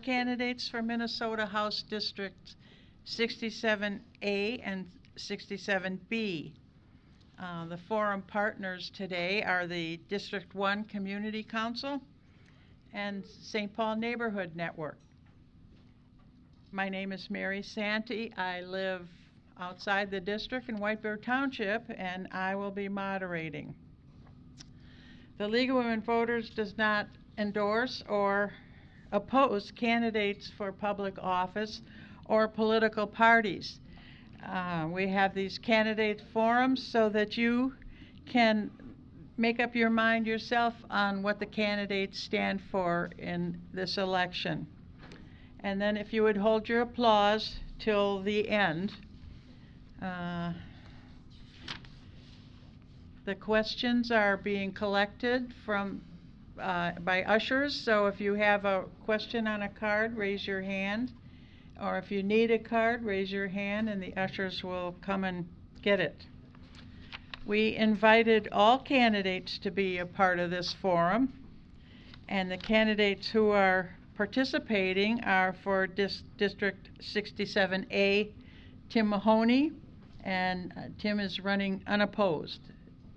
candidates for Minnesota House District 67A and 67B. Uh, The forum partners today are the District 1 Community Council and St. Paul Neighborhood Network. My name is Mary Santee. I live outside the district in White Bear Township, and I will be moderating. The League of Women Voters does not endorse or oppose candidates for public office or political parties. Uh, We have these candidate forums so that you can make up your mind yourself on what the candidates stand for in this election. And then if you would hold your applause till the end. Uh, The questions are being collected from, uh, by ushers, so if you have a question on a card, raise your hand. Or if you need a card, raise your hand and the ushers will come and get it. We invited all candidates to be a part of this forum. And the candidates who are participating are for Dis- District 67A, Tim Mahoney, and uh, Tim is running unopposed.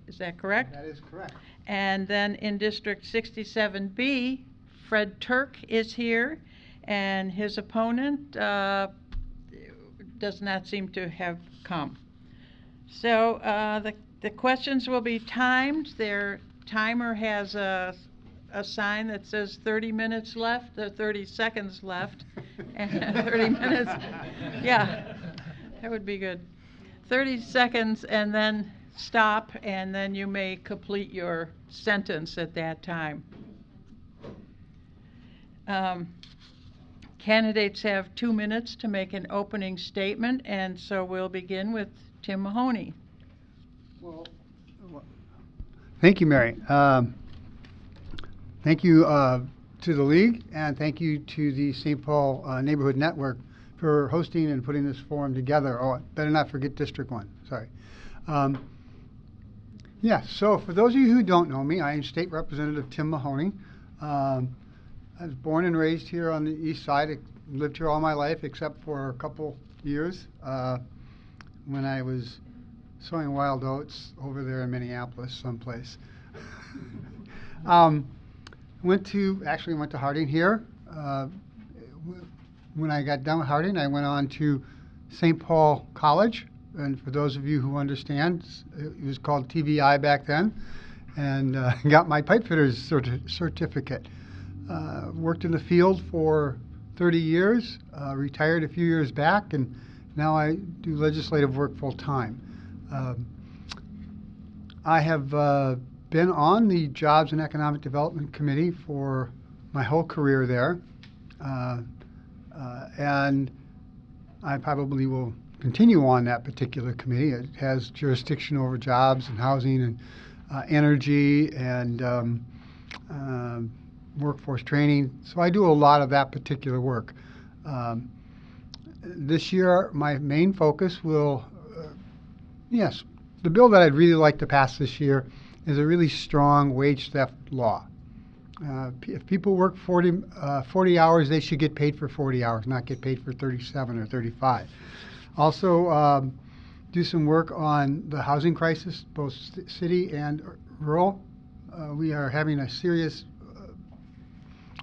Is that correct? That is correct. And then in District 67B, Fred Turk is here, and his opponent uh, does not seem to have come. So uh, the the questions will be timed. Their timer has a a sign that says 30 minutes left, or 30 seconds left, and 30 minutes. Yeah, that would be good. 30 seconds and then stop, and then you may complete your sentence at that time. Um, Candidates have two minutes to make an opening statement, and so we'll begin with Tim Mahoney. Well, Thank you, Mary. Um, Thank you uh, to the league, and thank you to the St. Paul uh, Neighborhood Network for hosting and putting this forum together. Oh, better not forget District One, sorry. Um, Yeah, so for those of you who don't know me, I am State Representative Tim Mahoney. Um, I was born and raised here on the east side, I lived here all my life except for a couple years uh, when I was sowing wild oats over there in Minneapolis someplace. um, went to, actually went to Harding here. Uh, when I got done with Harding, I went on to St. Paul College. And for those of you who understand, it was called TVI back then. And uh, got my pipe fitter's certi- certificate. Uh, worked in the field for 30 years, uh, retired a few years back, and now I do legislative work full time. Um, I have uh, been on the Jobs and Economic Development Committee for my whole career there, uh, uh, and I probably will continue on that particular committee. It has jurisdiction over jobs and housing and uh, energy and um, um, workforce training. So I do a lot of that particular work. Um, this year, my main focus will, uh, yes, the bill that I'd really like to pass this year is a really strong wage theft law. Uh, if people work 40, uh, 40 hours, they should get paid for 40 hours, not get paid for 37 or 35. Also, um, do some work on the housing crisis, both city and rural. Uh, we are having a serious uh,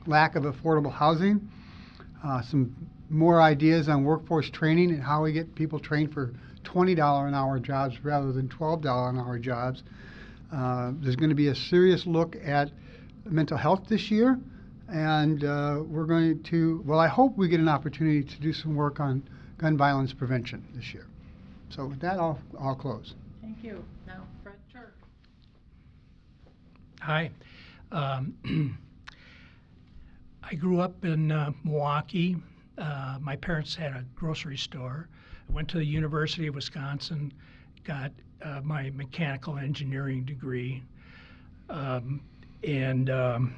lack of affordable housing. Uh, some more ideas on workforce training and how we get people trained for $20 an hour jobs rather than $12 an hour jobs. Uh, there's going to be a serious look at mental health this year, and uh, we're going to, well, I hope we get an opportunity to do some work on gun violence prevention this year. So with that, I'll, I'll close. Thank you. Now, Fred Turk. Hi. Um, I grew up in uh, Milwaukee. Uh, my parents had a grocery store. I went to the University of Wisconsin, got uh, my mechanical engineering degree, um, and um,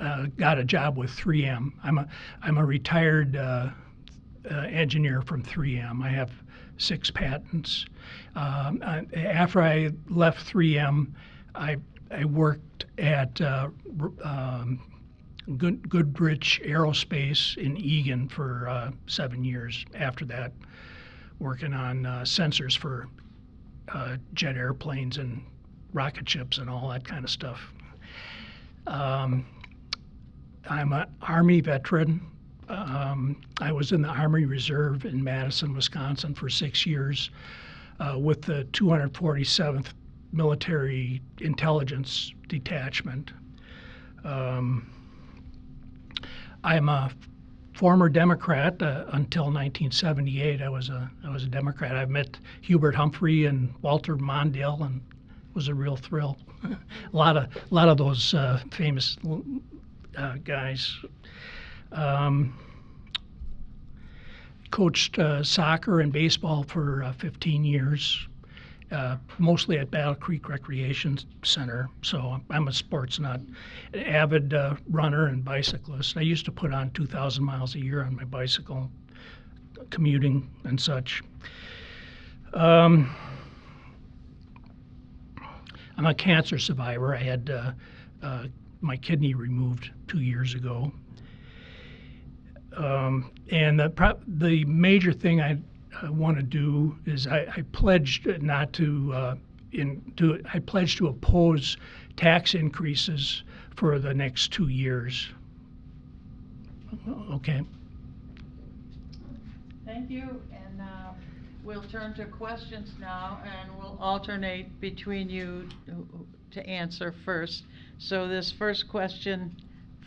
uh, got a job with 3M. I'm a I'm a retired uh, engineer from 3M. I have six patents. Um, I, after I left 3M, I I worked at uh, um, Good, Goodrich Aerospace in Eagan for uh, seven years. After that, working on uh, sensors for uh, jet airplanes and rocket ships and all that kind of stuff. Um, I'm an Army veteran. Um, I was in the Army Reserve in Madison, Wisconsin for six years uh, with the 247th Military Intelligence Detachment. Um, I'm a former Democrat uh, until 1978. I was a I was a Democrat. I met Hubert Humphrey and Walter Mondale, and it was a real thrill. a lot of a lot of those uh, famous uh, guys. Um, coached uh, soccer and baseball for uh, 15 years, uh, mostly at Battle Creek Recreation Center. So I'm a sports nut, an avid uh, runner and bicyclist. I used to put on 2,000 miles a year on my bicycle, commuting and such. Um, I'm a cancer survivor. I had uh, uh, my kidney removed two years ago. Um, and the, pro- the major thing I uh, want to do is I, I pledged not to, uh, in, to, I pledged to oppose tax increases for the next two years. Okay. Thank you, and uh, we'll turn to questions now, and we'll alternate between you to answer first. So this first question,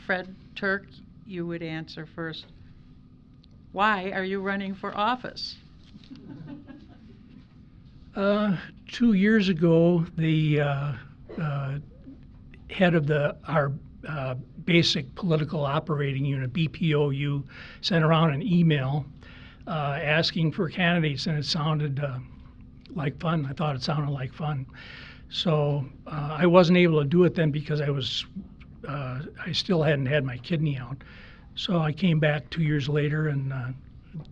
Fred Turk, you would answer first. Why are you running for office? Uh, two years ago, the uh, uh, head of the our uh, basic political operating unit (BPOU) sent around an email uh, asking for candidates, and it sounded uh, like fun. I thought it sounded like fun, so I wasn't able to do it then because I was I still hadn't had my kidney out. So I came back two years later and uh,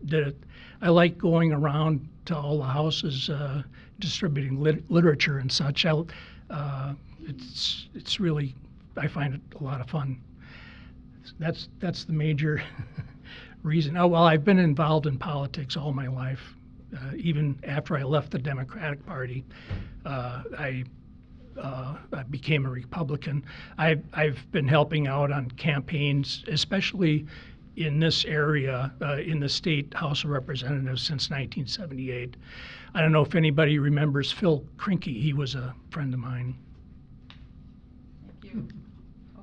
did it. I like going around to all the houses uh, distributing lit- literature and such. I, uh, it's it's really I find it a lot of fun. That's that's the major reason. Oh well, I've been involved in politics all my life. Uh, even after I left the Democratic Party, uh, I uh, I became a Republican. I've, I've been helping out on campaigns, especially in this area, uh, in the state House of Representatives since 1978. I don't know if anybody remembers Phil Krinkie. He was a friend of mine. Thank you.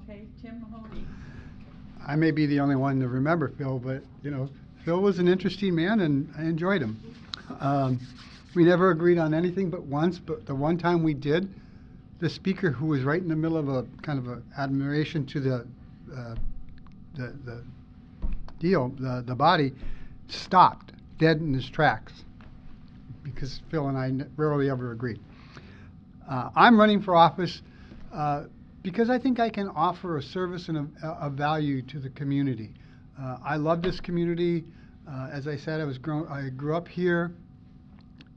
Okay, Tim Mahoney. I may be the only one to remember Phil, but you know, Phil was an interesting man, and I enjoyed him. Um, we never agreed on anything but once, but the one time we did, the speaker, who was right in the middle of a kind of a admiration to the uh, the, the deal, the the body, stopped dead in his tracks because Phil and I n- rarely ever agreed. Uh, I'm running for office uh, because I think I can offer a service and a, a value to the community. Uh, I love this community. Uh, as I said, I was grown, I grew up here,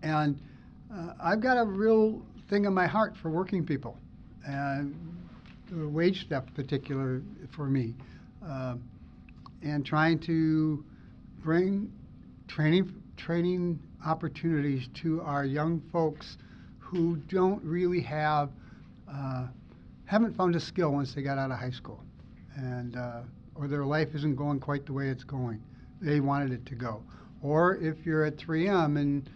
and uh, I've got a real thing in my heart for working people, and the wage theft particular for me, Um and trying to bring training training opportunities to our young folks who don't really have uh, haven't found a skill once they got out of high school, and uh, or their life isn't going quite the way it's going. They wanted it to go. Or if you're at 3M and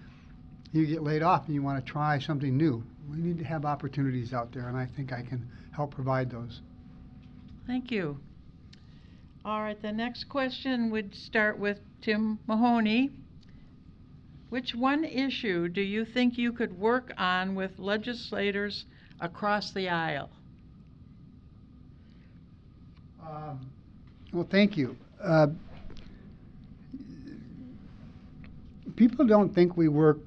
you get laid off and you want to try something new, we need to have opportunities out there, and I think I can help provide those. Thank you. All right, the next question would start with Tim Mahoney. Which one issue do you think you could work on with legislators across the aisle? Um, well, thank you. Uh, people don't think we work.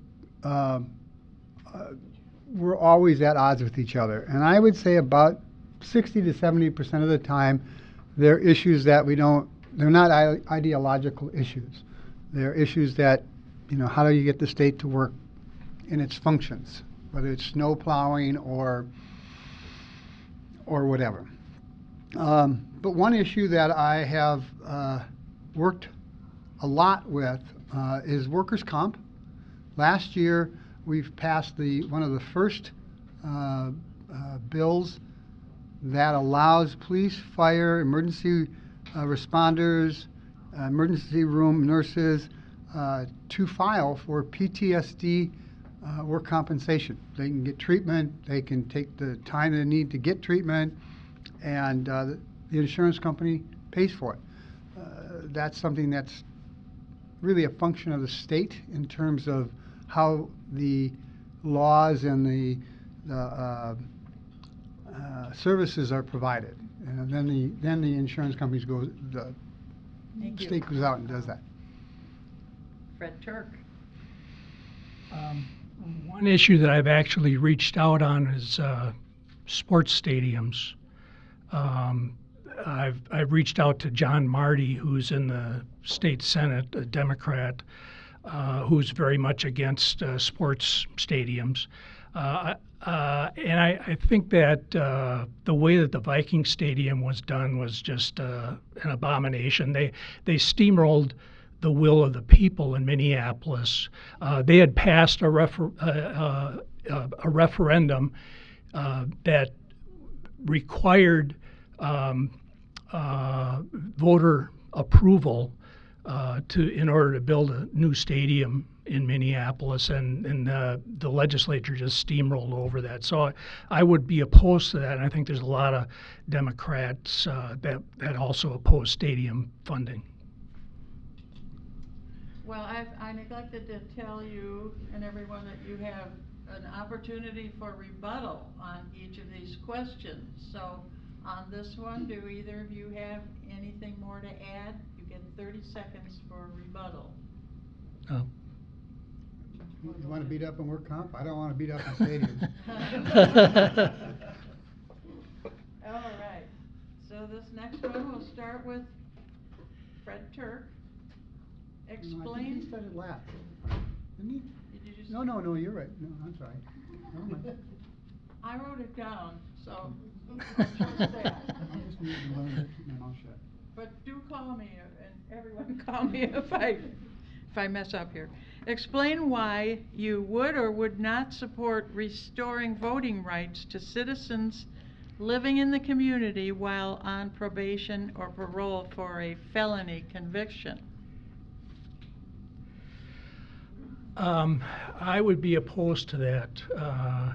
Um, uh, we're always at odds with each other, and I would say about 60 to 70 percent of the time, they're issues that we don't. They're not ideological issues. They're issues that, you know, how do you get the state to work in its functions, whether it's snow plowing or or whatever. Um, but one issue that I have uh, worked a lot with uh, is workers' comp. Last year, we've passed the one of the first uh, uh, bills that allows police, fire, emergency uh, responders, uh, emergency room nurses uh, to file for PTSD work compensation. They can get treatment, they can take the time they need to get treatment, and the insurance company pays for it. That's something that's really a function of the state in terms of how the laws and the, the uh, uh, services are provided. And then the, then the insurance companies go, the Thank you. state goes out and does that. Fred Turk. Um, One issue that I've actually reached out on is uh, sports stadiums. Um, I've, I've reached out to John Marty, who's in the state senate, a Democrat, uh, who's very much against uh, sports stadiums. Uh, uh, and I, I think that uh, the way that the Viking Stadium was done was just uh, an abomination. They they steamrolled the will of the people in Minneapolis. They had passed a, refer- a referendum that required um, voter approval uh, to in order to build a new stadium in Minneapolis, and, and uh, the legislature just steamrolled over that. So I, I would be opposed to that, and I think there's a lot of Democrats uh, that that also oppose stadium funding. Well, I, I neglected to tell you and everyone that you have an opportunity for rebuttal on each of these questions. So on this one, do either of you have anything more to add? You get thirty seconds for rebuttal. Uh, You want to beat up on work comp? I don't want to beat up on stadiums. All right, so this next one, we'll start with Fred Turk. No, I think he Explain, started last. Didn't he? did you just? No, no, no, you're right. No, I'm sorry. Never mind. I wrote it down, so. I just need to learn to keep my mouth shut. But do call me, and everyone call me if I, if I mess up here. Explain why you would or would not support restoring voting rights to citizens living in the community while on probation or parole for a felony conviction. Um, I would be opposed to that. Uh,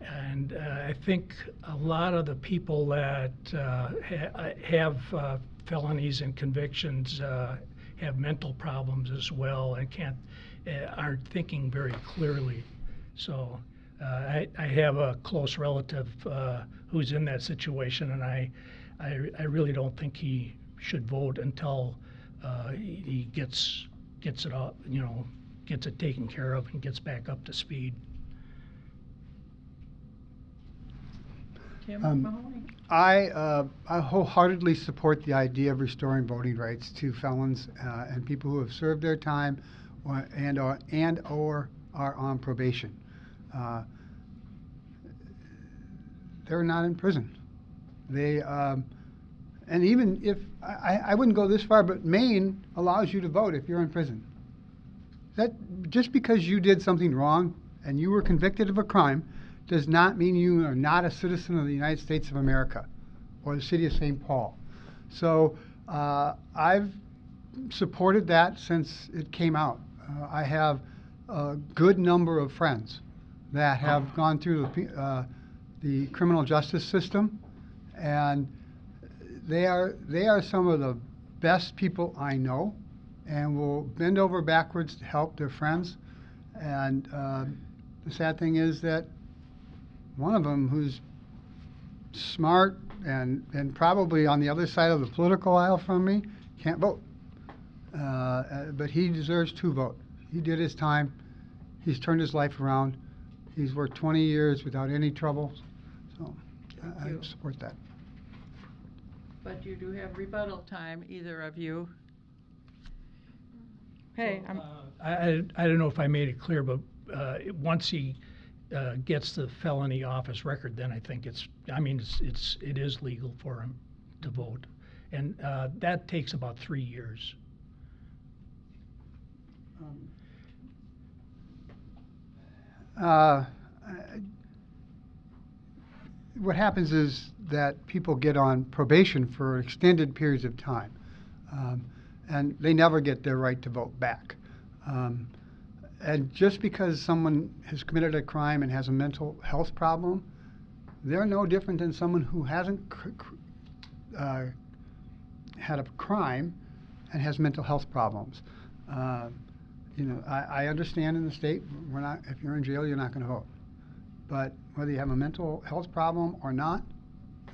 and uh, I think a lot of the people that uh, ha- have uh, felonies and convictions uh, have mental problems as well and can't uh, aren't thinking very clearly. So uh, I, I have a close relative uh, who's in that situation, and I, I, I really don't think he should vote until uh, he he gets gets it up, you know, gets it taken care of and gets back up to speed. Tim Um, Mahoney? I, uh, I wholeheartedly support the idea of restoring voting rights to felons uh, and people who have served their time or, and or and or are on probation. Uh, they're not in prison. They um, and even if I, I wouldn't go this far, but Maine allows you to vote if you're in prison. That just because you did something wrong and you were convicted of a crime does not mean you are not a citizen of the United States of America or the city of St. Paul. So uh, I've supported that since it came out. Uh, I have a good number of friends that have gone through the, uh, the criminal justice system, and they are they are some of the best people I know, and will bend over backwards to help their friends. And uh, the sad thing is that one of them, who's smart and and probably on the other side of the political aisle from me, can't vote. Uh, uh, but he deserves to vote. He did his time. He's turned his life around. He's worked 20 years without any trouble. So I, I support that. But you do have rebuttal time, either of you. Hey, I'm, Uh, I, I, I don't know if I made it clear, but uh, once he uh, gets the felony office record, then I think it's, I mean, it's, it's, it is legal for him. to vote. And uh, that takes about three years. Uh, I- What happens is that people get on probation for extended periods of time, um, and they never get their right to vote back. Um, And just because someone has committed a crime and has a mental health problem, they're no different than someone who hasn't uh, had a crime and has mental health problems. Uh, you know, I, I understand in the state, we're not, if you're in jail, you're not gonna vote. But whether you have a mental health problem or not,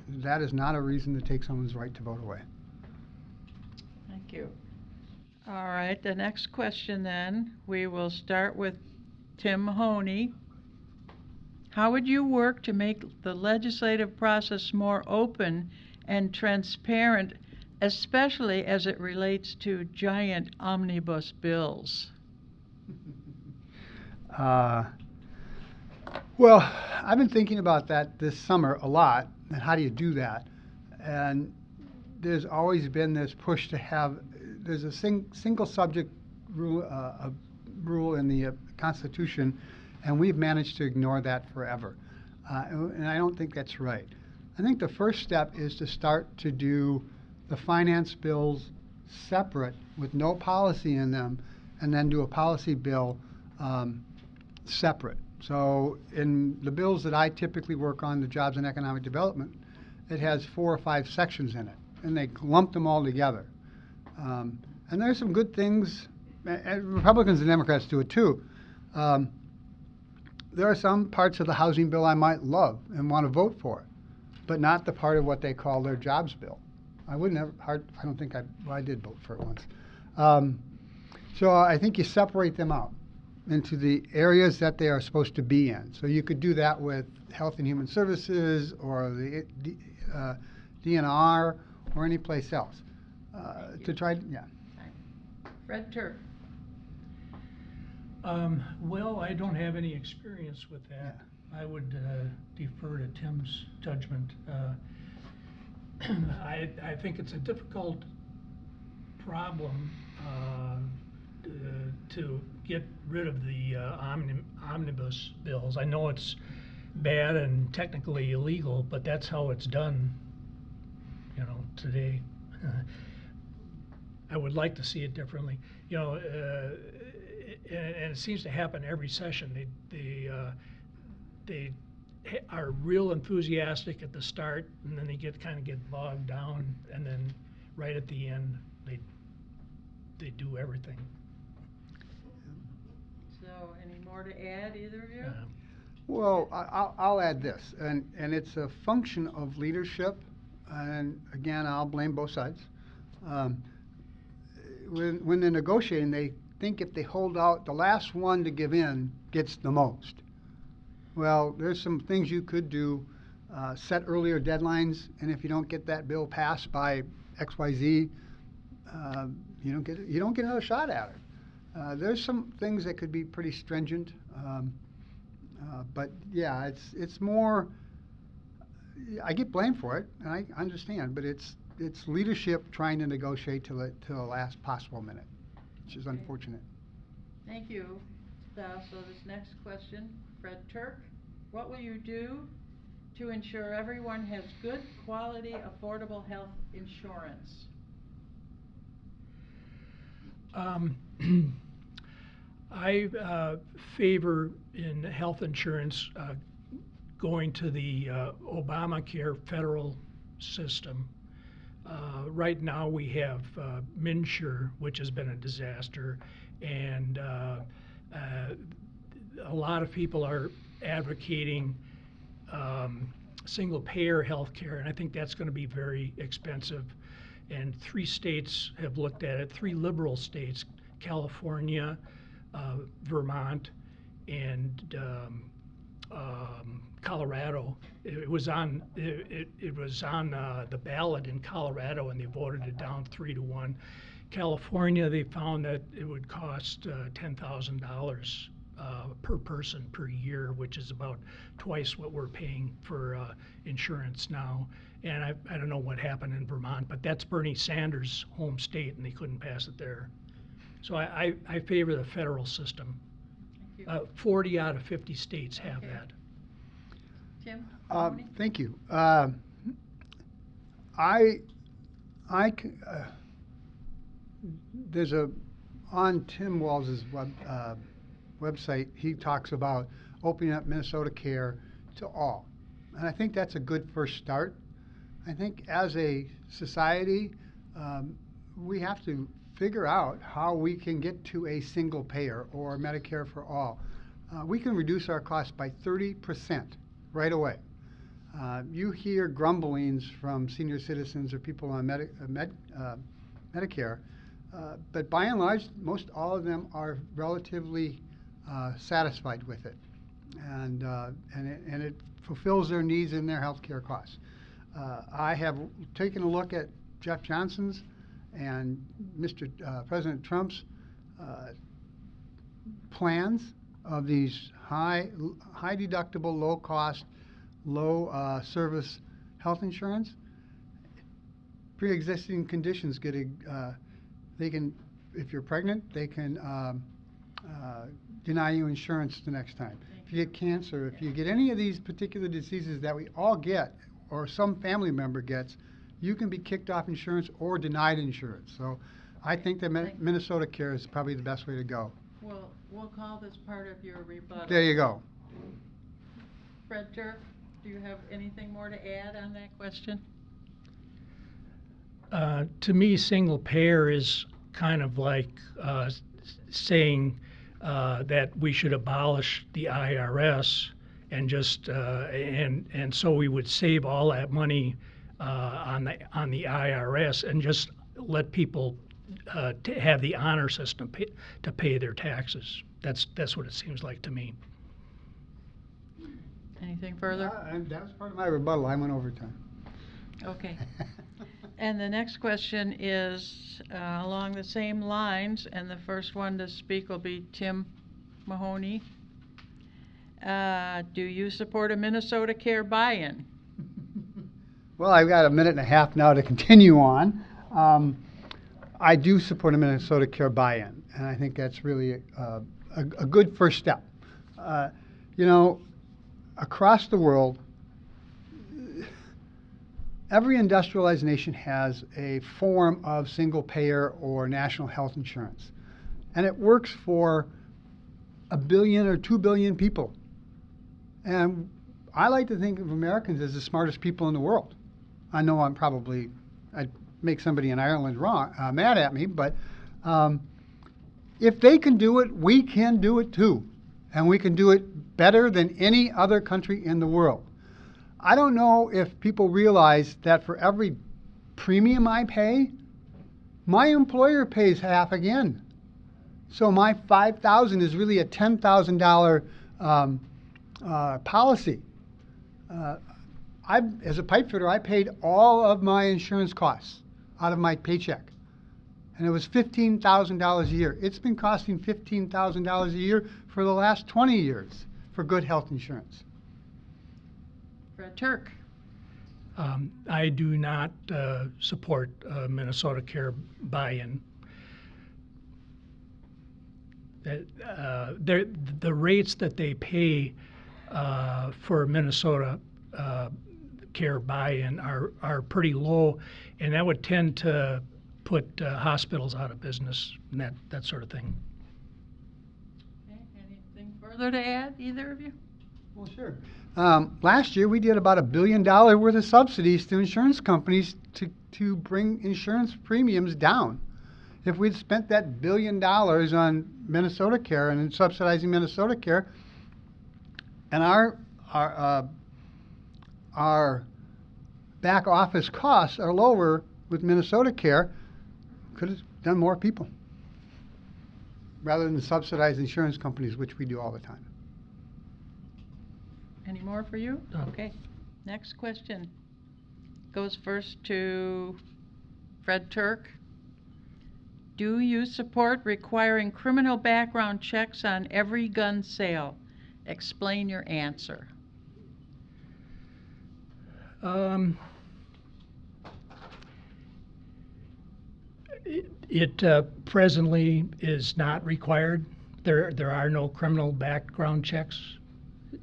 that is not a reason to take someone's right to vote away. Thank you. All right, the next question then, we will start with Tim Mahoney. How would you work to make the legislative process more open and transparent, especially as it relates to giant omnibus bills? Uh, well, I've been thinking about that this summer a lot, and how do you do that? And there's always been this push to have, there's a sing, single subject rule, uh, rule in the uh, Constitution, and we've managed to ignore that forever. Uh, and and I don't think that's right. I think the first step is to start to do the finance bills separate with no policy in them, and then do a policy bill um, separate. So in the bills that I typically work on, the Jobs and Economic Development, it has four or five sections in it, and they lump them all together. Um, and there's some good things, and Republicans and Democrats do it too. Um, there are some parts of the housing bill I might love and want to vote for, but not the part of what they call their jobs bill. I wouldn't have, hard, I don't think I, well, I did vote for it once. Um, so I think you separate them out into the areas that they are supposed to be in. So you could do that with Health and Human Services or the uh, DNR or any place else. Uh, to try, yeah. Fred Turk. Um, well, I don't have any experience with that. I would uh, defer to Tim's judgment. Uh, I, I think it's a difficult problem uh, to get rid of the uh, omni- omnibus bills. I know it's bad and technically illegal, but that's how it's done, you know, today. I would like to see it differently. You know, uh, and, and it seems to happen every session. They they uh, they are real enthusiastic at the start, and then they get kind of get bogged down, and then right at the end they they do everything. So, any more to add, either of you? Uh, Well, I- I'll, I'll add this, and, and it's a function of leadership, and again, I'll blame both sides. Um, When, when they're negotiating, they think if they hold out, the last one to give in gets the most. Well, there's some things you could do, uh, set earlier deadlines, and if you don't get that bill passed by X, Y, Z, uh, you don't get, you don't get another shot at it. Uh, there's some things that could be pretty stringent, um, uh, but yeah, it's, it's more, I get blamed for it, and I understand, but it's, it's leadership trying to negotiate till the, till the last possible minute, which is Okay. unfortunate. Thank you. Uh, So this next question, Fred Turk, what will you do to ensure everyone has good, quality, affordable health insurance? Um, I uh, favor in health insurance uh, going to the uh, Obamacare federal system. Uh, right now, we have uh, MNsure, which has been a disaster, and uh, uh, a lot of people are advocating um, single payer health care, and I think that's going to be very expensive. And three states have looked at it, three liberal states, California, uh, Vermont, and um, um, Colorado. It, it was on it, it, it was on uh, the ballot in Colorado, and they voted it down three to one. California, they found that it would cost uh, ten thousand dollars uh, per person per year, which is about twice what we're paying for uh, insurance now. And I, I don't know what happened in Vermont, but that's Bernie Sanders' home state, and they couldn't pass it there. So I, I, I favor the federal system. Uh, 40 out of 50 states have Okay. that. Tim? Uh, Thank you. Uh, I, I, uh, there's a, on Tim Walz's web, uh, website, he talks about opening up Minnesota Care to all. And I think that's a good first start. I think as a society, um, we have to figure out how we can get to a single payer or Medicare for all. Uh, we can reduce our costs by 30% right away. Uh, you hear grumblings from senior citizens or people on Medi- uh, Med- uh, Medicare, uh, but by and large, most all of them are relatively satisfied with it, and and it, and it fulfills their needs and their health care costs. I have taken a look at Jeff Johnson's and Mr. Uh, President Trump's uh, plans of these high high deductible, low cost low uh, service health insurance, pre-existing conditions get a, uh, they can, if you're pregnant, they can um, uh, deny you insurance the next time. If you get cancer, if you get any of these particular diseases that we all get, or some family member gets, you can be kicked off insurance or denied insurance. So I think that Minnesota Care is probably the best way to go. We'll, we'll call this part of your rebuttal. There you go. Fred Turk, do you have anything more to add on that question? Uh, to me, single payer is kind of like uh, saying uh, that we should abolish the IRS and just uh, and and so we would save all that money uh, on the on the IRS and just let people uh, to have the honor system pay, to pay their taxes. That's that's what it seems like to me. Anything further? Uh, that was part of my rebuttal. I went overtime. Okay. And the next question is uh, along the same lines, and the first one to speak will be Tim Mahoney. Uh, Do you support a Minnesota Care buy-in? Well, I've got a minute and a half now to continue on. Um, I do support a Minnesota Care buy-in, and I think that's really a, a good first step. Uh, you know, across the world, every industrialized nation has a form of single-payer or national health insurance, and it works for a billion or two billion people. And I like to think of Americans as the smartest people in the world. I know I'm probably I'd make somebody in Ireland wrong uh, mad at me, but um, if they can do it, we can do it too, and we can do it better than any other country in the world. I don't know if people realize that for every premium I pay, my employer pays half again. So my five thousand is really a ten thousand dollar um, uh, policy. Uh, I, as a pipe fitter, I paid all of my insurance costs out of my paycheck, and it was fifteen thousand dollars a year. It's been costing fifteen thousand dollars a year for the last twenty years for good health insurance. Fred Turk? Um, I do not uh, support uh, Minnesota Care buy-in. That, uh, they're- the rates that they pay uh, for Minnesota uh, Care buy-in are, are pretty low, and that would tend to put uh, hospitals out of business and that, that sort of thing. Okay, Anything further to add, either of you? Well, sure. Um, last year, we did about a billion dollar worth of subsidies to insurance companies to, to bring insurance premiums down. If we'd spent that billion dollars on Minnesota Care and subsidizing Minnesota Care, and our our uh, our back office costs are lower with Minnesota Care, could have done more people rather than subsidize insurance companies, which we do all the time. Any more for you? No. Okay. Next question goes first to Fred Turk. Do you support requiring criminal background checks on every gun sale? Explain your answer. Um, it it uh, presently is not required. There, there are no criminal background checks.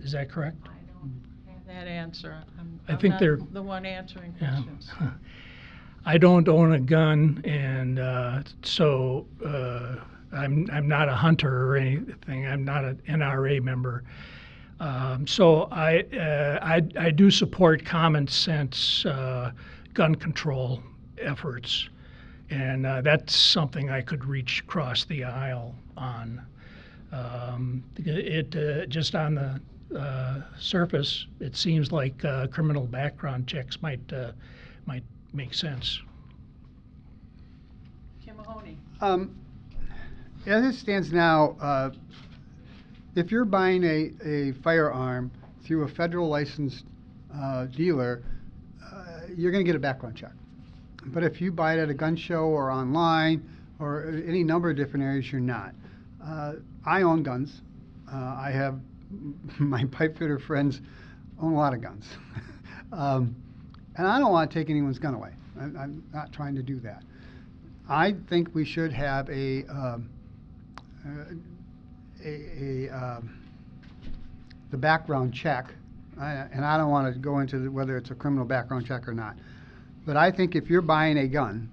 Is that correct? I don't have that answer. I'm, I I'm think not they're- the one answering Yeah. questions. I don't own a gun, and uh, so uh, I'm I'm not a hunter or anything. I'm not an NRA member. Um, so I, uh, I I do support common sense uh, gun control efforts, and uh, that's something I could reach across the aisle on. Um, it uh, just on the uh, surface, it seems like uh, criminal background checks might uh, might make sense. Tim Mahoney. Um, as it stands now, uh, if you're buying a, a firearm through a federal licensed uh, dealer, uh, you're going to get a background check. But if you buy it at a gun show or online or any number of different areas, you're not. Uh, I own guns. Uh, I have my pipe fitter friends own a lot of guns. um, and I don't want to take anyone's gun away. I, I'm not trying to do that. I think we should have a, um, uh, a, a, um, the background check, I- and I don't want to go into the- whether it's a criminal background check or not. But I think if you're buying a gun,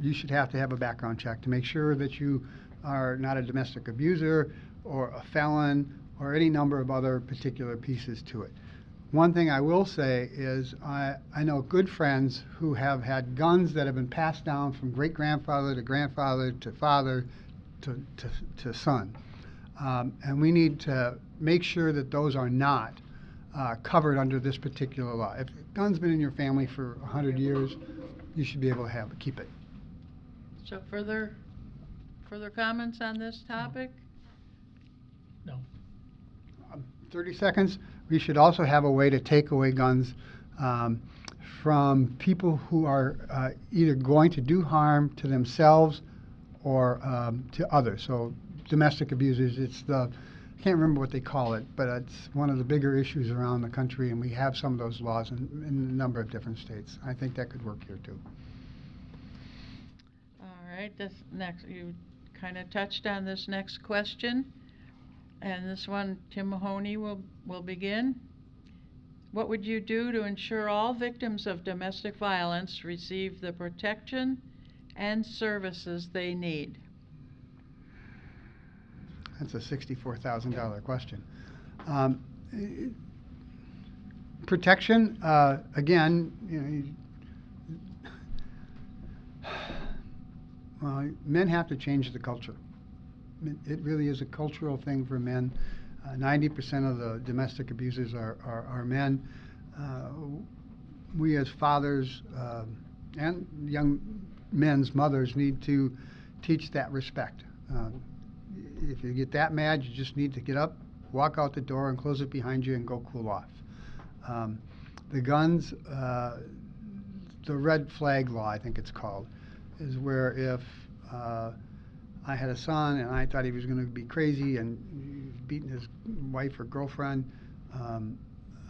you should have to have a background check to make sure that you are not a domestic abuser or a felon or any number of other particular pieces to it. One thing I will say is I, I know good friends who have had guns that have been passed down from great grandfather to grandfather to father to, to, to son. Um, and we need to make sure that those are not uh, covered under this particular law. If gun's been in your family for 100 years, you should be able to have keep it. So further, further comments on this topic? No. 30 seconds. We should also have a way to take away guns um, from people who are uh, either going to do harm to themselves or um, to others. So domestic abusers, it's the, I can't remember what they call it, but it's one of the bigger issues around the country, and we have some of those laws in, in a number of different states. I think that could work here too. All right, this next, you kind of touched on this next question. And this one, Tim Mahoney will, will begin. What would you do to ensure all victims of domestic violence receive the protection and services they need? That's a $64,000 question. Um, Protection, uh, again, you know, you- well, men have to change the culture. It- It really is a cultural thing for men. Uh, Ninety percent of the domestic abusers are, are, are men. Uh, We as fathers, um, and young men's mothers need to teach that respect. If you get that mad, you just need to get up, walk out the door, and close it behind you and go cool off. Um, the guns, uh, the red flag law, I think it's called, is where if uh, I had a son and I thought he was going to be crazy and beating his wife or girlfriend, um,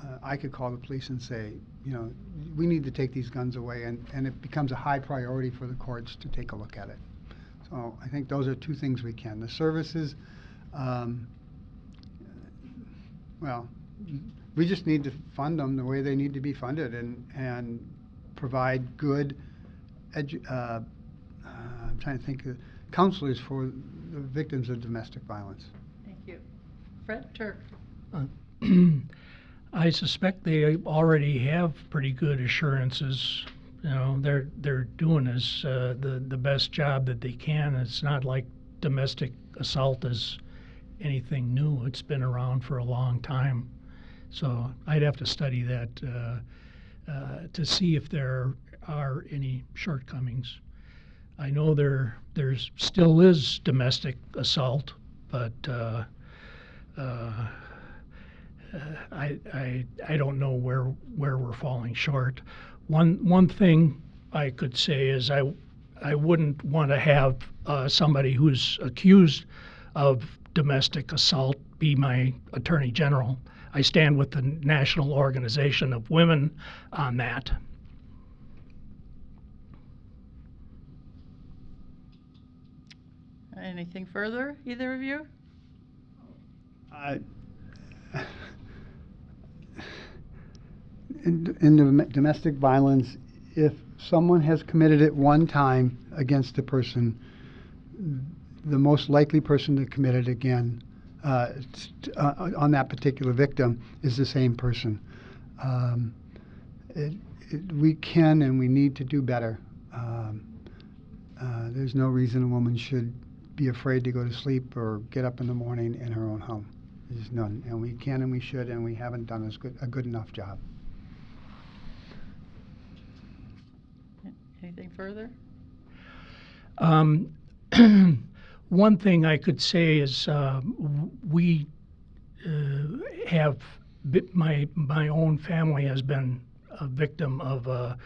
uh, I could call the police and say, you know, we need to take these guns away, and, and it becomes a high priority for the courts to take a look at it. So I think those are two things we can. The services, um, well, we just need to fund them the way they need to be funded and, and provide good edu- uh, uh, I'm trying to think, of counselors for the victims of domestic violence. Thank you. Fred Turk. I suspect they already have pretty good assurances. You know, they're they're doing this uh, the the best job that they can. It's not like domestic assault is anything new. It's been around for a long time. So I'd have to study that uh, uh, to see if there are any shortcomings. I know there there's still is domestic assault, but uh, uh, uh, I, I, I don't know where, where we're falling short. One, one thing I could say is I, I wouldn't want to have uh, somebody who's accused of domestic assault be my attorney general. I stand with the National Organization of Women on that. Anything further, either of you? I- In, in dom- domestic violence, if someone has committed it one time against a person, the most likely person to commit it again uh, st- uh, on that particular victim is the same person. Um, it, it, we can and we need to do better. Um, uh, there's no reason a woman should be afraid to go to sleep or get up in the morning in her own home. There's none, and we can and we should, and we haven't done good, a good enough job. Anything further? Um, one thing I could say is uh, we uh, have my my own family has been a victim of uh,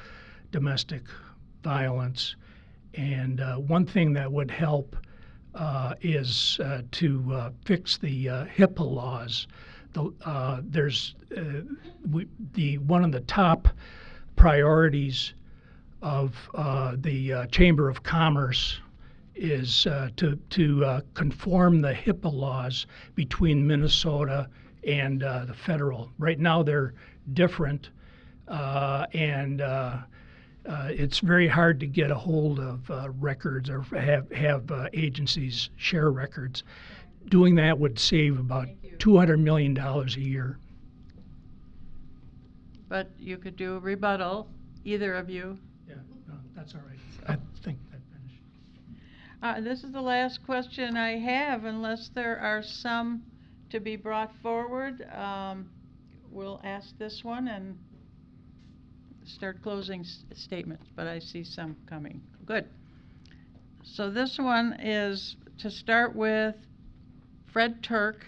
domestic violence, and uh, one thing that would help uh, is uh, to fix the HIPAA laws. The, there's we, the one of the top priorities of uh, the uh, Chamber of Commerce is uh, to to uh, conform the HIPAA laws between Minnesota and uh, the federal. Right now, they're different, uh, and uh, uh, it's very hard to get a hold of uh, records or have have uh, agencies share records. Doing that would save about two hundred million dollars a year. But you could do a rebuttal, either of you. Yeah, no, that's all right. I think that finished. Uh, this is the last question I have, unless there are some to be brought forward. Um, we'll ask this one and start closing s- statements, but I see some coming. Good. So this one is to start with Fred Turk.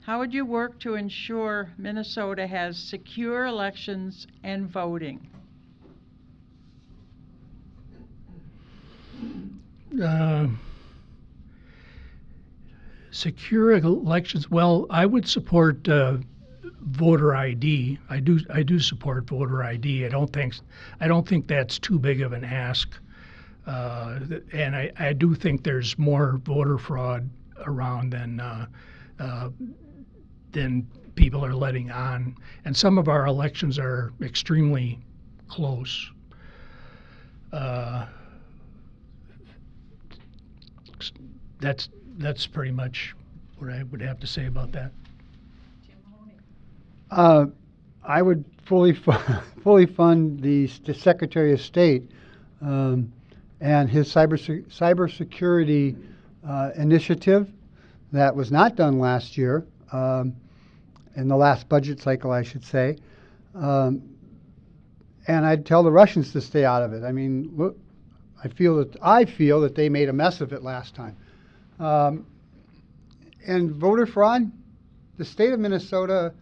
How would you work to ensure Minnesota has secure elections and voting? Uh, secure elections. Well, I would support uh, voter ID. I do. I do support voter ID. I don't think. I don't think that's too big of an ask. Uh, and I, I do think there's more voter fraud around than uh, uh, than people are letting on. And some of our elections are extremely close. Uh, that's that's pretty much what I would have to say about that. Uh, I would fully fu- fully fund the, Secretary of State um, and his cyber se- cybersecurity uh, initiative that was not done last year um, in the last budget cycle, I should say. Um, and I'd tell the Russians to stay out of it. I mean, look, I feel that I feel that they made a mess of it last time. Um, and voter fraud, the state of Minnesota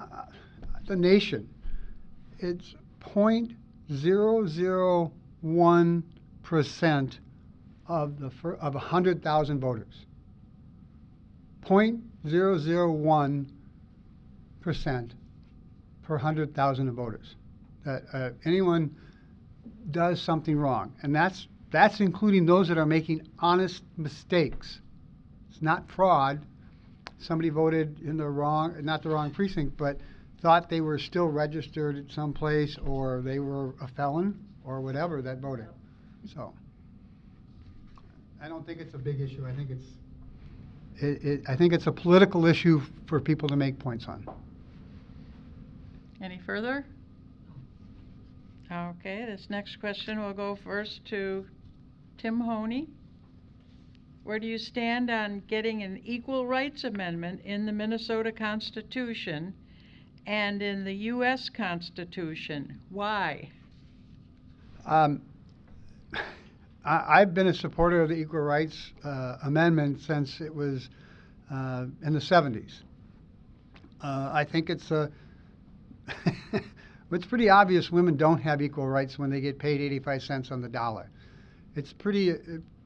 uh, the nation, it's 0.001 percent of the fir- of 100,000 voters. 0.001 percent per 100,000 of voters. That uh, anyone does something wrong, and that's that's including those that are making honest mistakes. It's not fraud somebody voted in the wrong, not the wrong precinct, but thought they were still registered at some place, or they were a felon, or whatever that voted. So, I don't think it's a big issue. I think it's, it, it, I think it's a political issue for people to make points on. Any further? Okay, this next question will go first to Tim Mahoney. Where do you stand on getting an equal rights amendment in the Minnesota Constitution and in the U.S. Constitution? Why? Um, I, I've been a supporter of the Equal Rights uh, Amendment since it was uh, in the 70s. Uh, I think it's a. it's pretty obvious women don't have equal rights when they get paid 85 cents on the dollar. It's pretty, uh,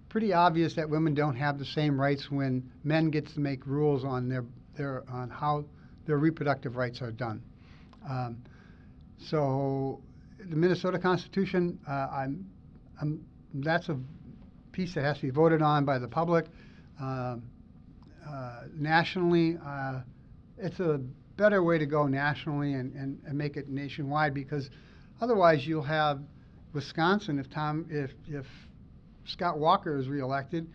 pretty obvious that women don't have the same rights when men get to make rules on their, their, on how their reproductive rights are done. Um, so the Minnesota Constitution, uh, I'm, I'm, that's a piece that has to be voted on by the public. Um, uh, nationally, uh, it's a better way to go nationally and, and, and make it nationwide because otherwise you'll have Wisconsin, if Tom, if, if Scott Walker is reelected,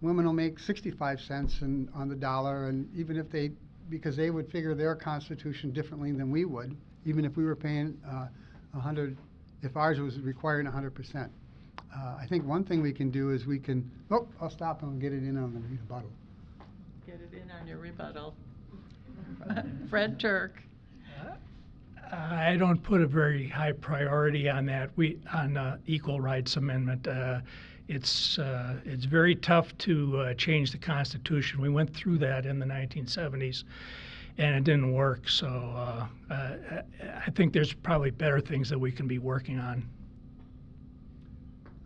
women will make 65 cents in, on the dollar, and even if they, because they would figure their constitution differently than we would, even if we were paying uh, 100, if ours was requiring 100 percent. Uh, I think one thing we can do is we can, oh, I'll stop and get it in on the rebuttal. Get it in on your rebuttal. Fred Turk. I don't put a very high priority on that. We on uh, equal rights amendment. Uh, it's uh, it's very tough to uh, change the Constitution. We went through that in the 1970s, and it didn't work. So uh, uh, I think there's probably better things that we can be working on.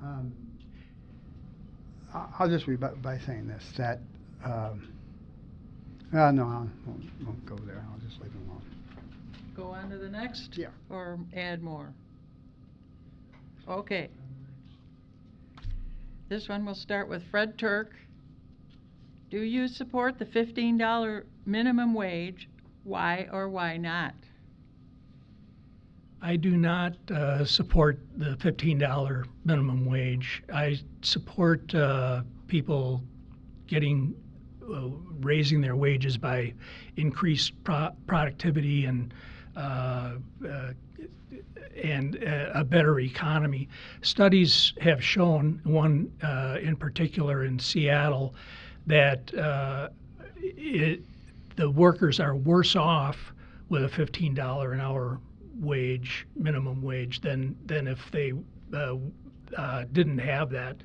Um, I'll just rebut by saying this, that, um, no, I won't, won't go there, I'll just leave it. Go on to the next? Yeah. Or add more? Okay. This one will start with Fred Turk. Do you support the fifteen dollar minimum wage? Why or why not? I do not uh, support the $15 minimum wage. I support uh, people getting uh, raising their wages by increased pro- productivity and and uh, a better economy. Studies have shown, one uh, in particular in Seattle, that uh, it, the workers are worse off with a $15 an hour wage, minimum wage, than than if they uh, uh, didn't have that.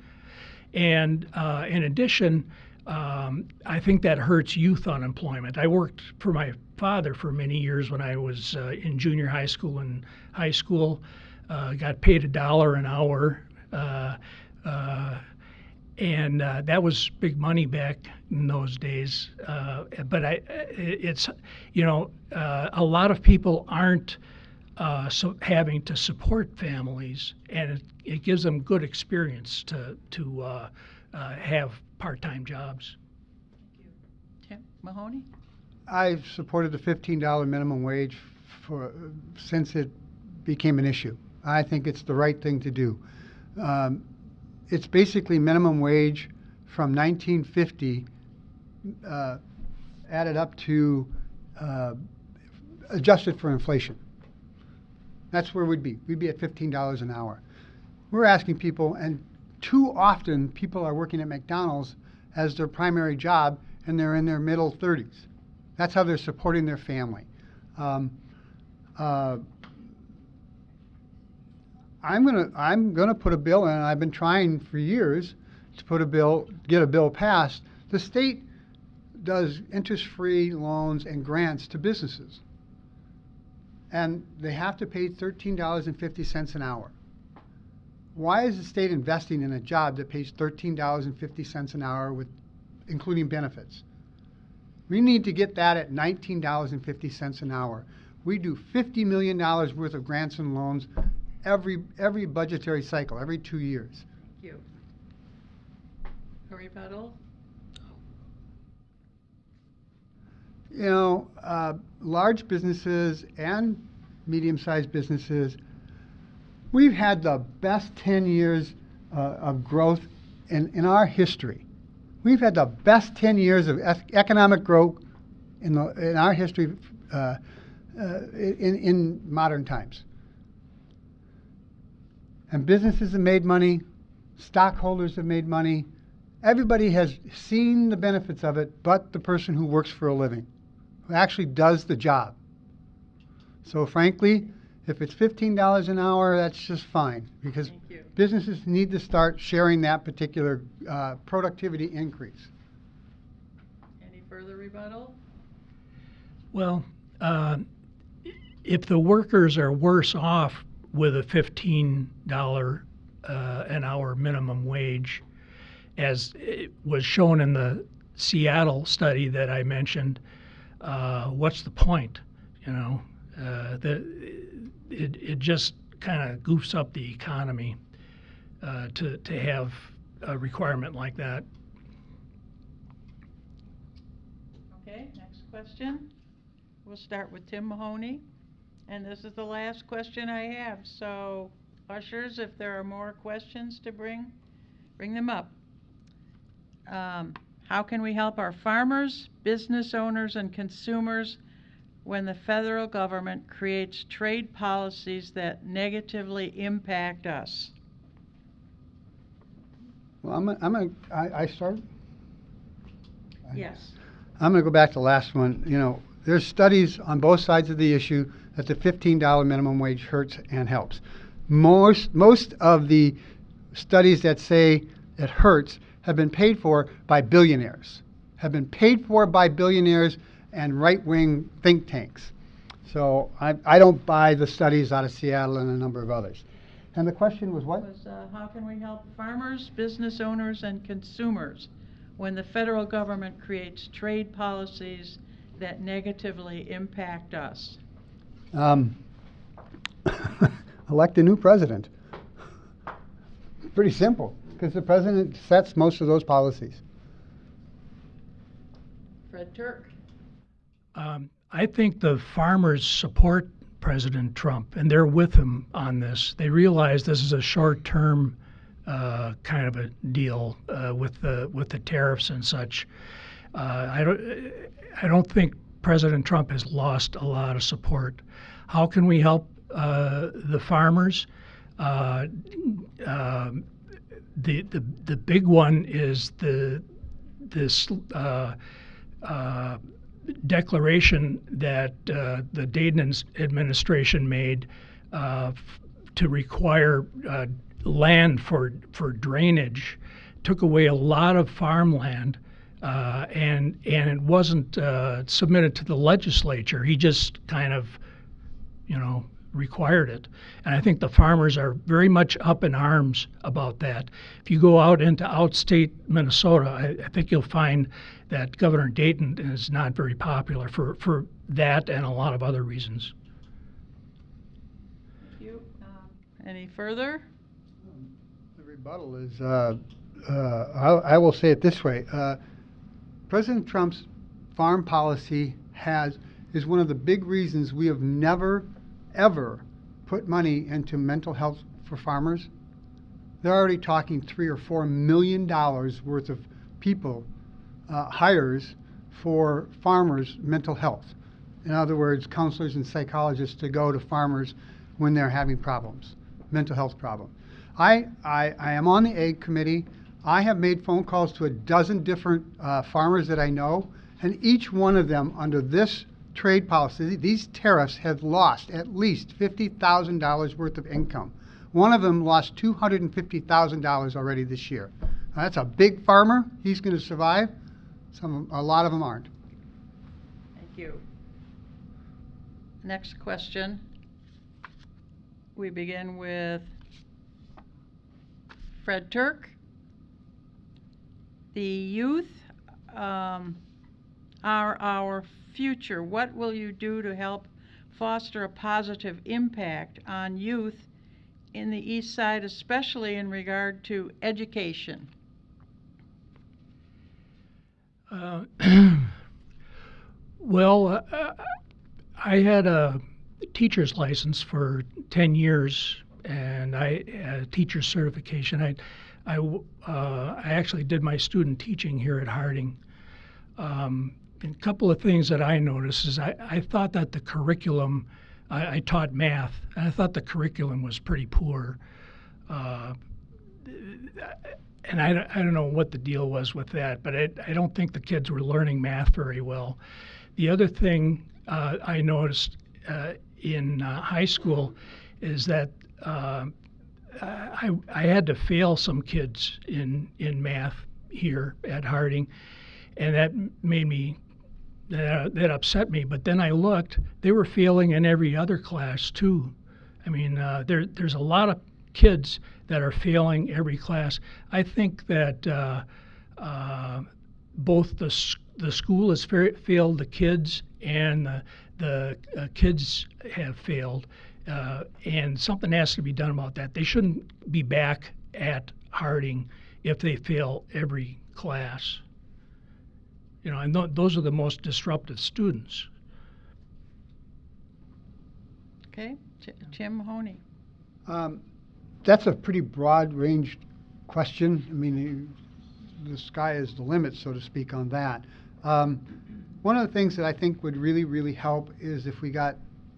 And uh, in addition, um, I think that hurts youth unemployment. I worked for my father for many years when I was uh, in junior high school and high school. Uh, got paid a dollar an hour. Uh, uh, and uh, that was big money back in those days. But I, it's, you know, a lot of people aren't so having to support families, and it, it gives them good experience to to have part-time jobs. Tim Mahoney? I've supported the fifteen dollar minimum wage for, since it became an issue. I think it's the right thing to do. Um, it's basically minimum wage from nineteen fifty, uh, added up to, uh, adjusted for inflation. That's where we'd be. We'd be at fifteen dollars an hour. We're asking people, and too often people are working at McDonald's as their primary job, and they're in their middle thirties. That's how they're supporting their family. Um, uh, I'm gonna I'm gonna put a bill in. I've been trying for years to put a bill, get a bill passed. The state does interest-free loans and grants to businesses, and they have to pay thirteen dollars and fifty cents an hour. Why is the state investing in a job that pays thirteen dollars and fifty cents an hour with, including benefits? We need to get that at nineteen dollars and fifty cents an hour. We do fifty million dollars worth of grants and loans every, every budgetary cycle, every two years. Thank you. A rebuttal? You know, uh, large businesses and medium-sized businesses, we've had the best ten years uh, of growth in, in our history. We've had the best ten years of economic growth in, the, in our history uh, uh, in, in modern times. And businesses have made money, stockholders have made money. Everybody has seen the benefits of it, but the person who works for a living, who actually does the job. So, frankly, if it's $15 an hour, that's just fine because businesses need to start sharing that particular uh, productivity increase. Any further rebuttal? Well, uh, if the workers are worse off with a $15 uh, an hour minimum wage, as it was shown in the Seattle study that I mentioned. Uh, what's the point? You know, uh, the, it, it just kind of goofs up the economy uh, to, to have a requirement like that. Okay, next question. We'll start with Tim Mahoney. And this is the last question I have, so ushers, if there are more questions to bring, bring them up. Um, how can we help our farmers, business owners, and consumers when the federal government creates trade policies that negatively impact us? Well, I'm, gonna- I'm gonna, I, I start? Yes. I'm going to go back to the last one. You know, there's studies on both sides of the issue that the $15 minimum wage hurts and helps. Most, most of the studies that say it hurts have been paid for by billionaires, have been paid for by billionaires and right-wing think tanks. So I, I don't buy the studies out of Seattle and a number of others. And the question was what? Was, uh, how can we help farmers, business owners, and consumers when the federal government creates trade policies that negatively impact us? Um, elect a new president. Pretty simple, because the president sets most of those policies. Fred Turk? Um, I think the farmers support President Trump, and they're with him on this. They realize this is a short-term uh, kind of a deal uh, with the with the tariffs and such. Uh, I don't I don't think President Trump has lost a lot of support. How can we help uh, the farmers? Uh, um, the the the big one is the this. Declaration that uh, the Dayton administration made uh, f- to require uh, land for for drainage took away a lot of farmland, uh, and and it wasn't uh, submitted to the legislature. He just kind of, you know, required it. And I think the farmers are very much up in arms about that. If you go out into outstate Minnesota, I, I think you'll find that Governor Dayton is not very popular for, for that and a lot of other reasons. Thank you. Um, Any further? The rebuttal is, uh, uh, I, I will say it this way. Uh, President Trump's farm policy has, is one of the big reasons we have never, ever put money into mental health for farmers. They're already talking three or four million dollars worth of people, uh, hires for farmers' mental health. In other words, counselors and psychologists to go to farmers when they're having problems, mental health problems. I, I, I am on the ag committee. I have made phone calls to a dozen different uh, farmers that I know, and each one of them, under this trade policy, these tariffs have lost at least $50,000 worth of income. One of them lost $250,000 already this year. Now, that's a big farmer. He's going to survive. Some, a lot of them aren't. Thank you. Next question. We begin with Fred Turk. The youth um, are our future. What will you do to help foster a positive impact on youth in the east side, especially in regard to education? Uh, well, uh, I had a teacher's license for 10 years and I had a teacher certification. I, I, uh, I actually did my student teaching here at Harding. Um, a couple of things that I noticed is I, I thought that the curriculum, I, I taught math, and I thought the curriculum was pretty poor. Uh, and I, don't- I don't know what the deal was with that, but I, I don't think the kids were learning math very well. The other thing uh, I noticed uh, in uh, high school is that uh, I, I had to fail some kids in, in math here at Harding, and that made me that, that upset me. But then I looked; they were failing in every other class too. I mean, uh, there there's a lot of kids that are failing every class. I think that uh, uh, both the the school has failed the kids and the, the uh, kids have failed, uh, and something has to be done about that. They shouldn't be back at Harding if they fail every class. You know, and th- those are the most disruptive students. Okay, Ch- Tim Mahoney. Um, That's a pretty broad-ranged question. I mean, the sky is the limit, so to speak, on that. Um, One of the things that I think would really, really help is if we got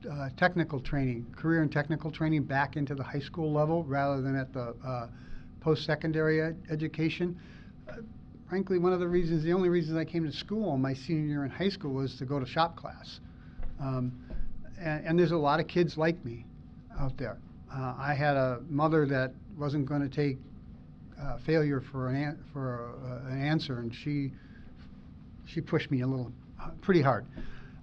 uh, technical training, career and technical training back into the high school level rather than at the uh, post-secondary ed- education. Uh, Frankly, one of the reasons, the only reasons I came to school my senior year in high school was to go to shop class. Um, and, and there's a lot of kids like me out there. Uh, I had a mother that wasn't going to take uh, failure for an an- for a, an answer, and she she pushed me a little uh, pretty hard.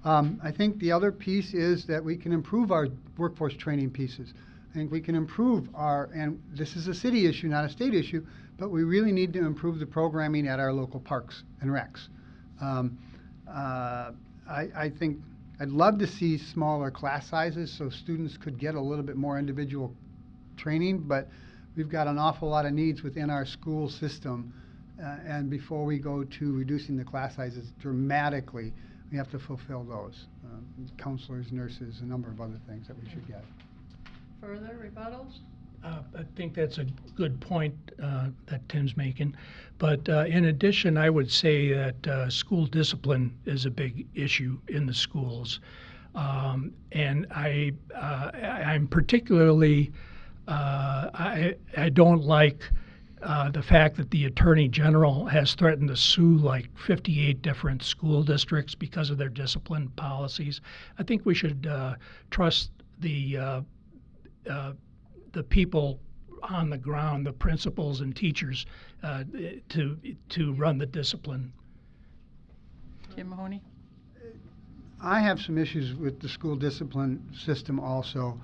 Um, I think the other piece is that we can improve our workforce training pieces. I think we can improve our, and this is a city issue, not a state issue, but we really need to improve the programming at our local parks and recs. Um, uh, I, I think I'd love to see smaller class sizes so students could get a little bit more individual training, but we've got an awful lot of needs within our school system. Uh, and before we go to reducing the class sizes dramatically, we have to fulfill those. Uh, counselors, nurses, a number of other things that we should get. Further rebuttals? Uh, I think that's a good point uh, that Tim's making. But uh, in addition, I would say that uh, school discipline is a big issue in the schools. Um, and I, uh, I'm particularly, uh, I, I don't like the fact that the Attorney General has threatened to sue like 58 different school districts because of their discipline policies. I think we should trust the the people on the ground, the principals and teachers, uh, to to run the discipline. Tim Mahoney? I have some issues with the school discipline system also,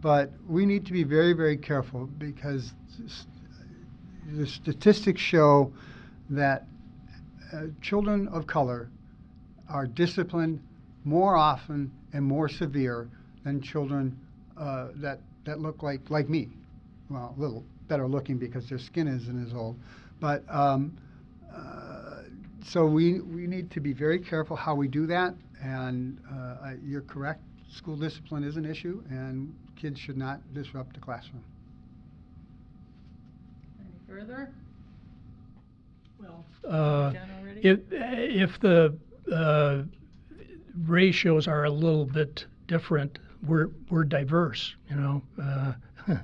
but we need to be very, very careful because the statistics show that uh, children of color are disciplined more often and more severe than children uh, that that look like like me. Well, a little better looking because their skin isn't as old, but. Um, uh, so we, we need to be very careful how we do that, and uh, you're correct, school discipline is an issue, and kids should not disrupt the classroom. Any further? Well, uh, if if the uh, ratios are a little bit different, we're we're diverse. You know. Uh,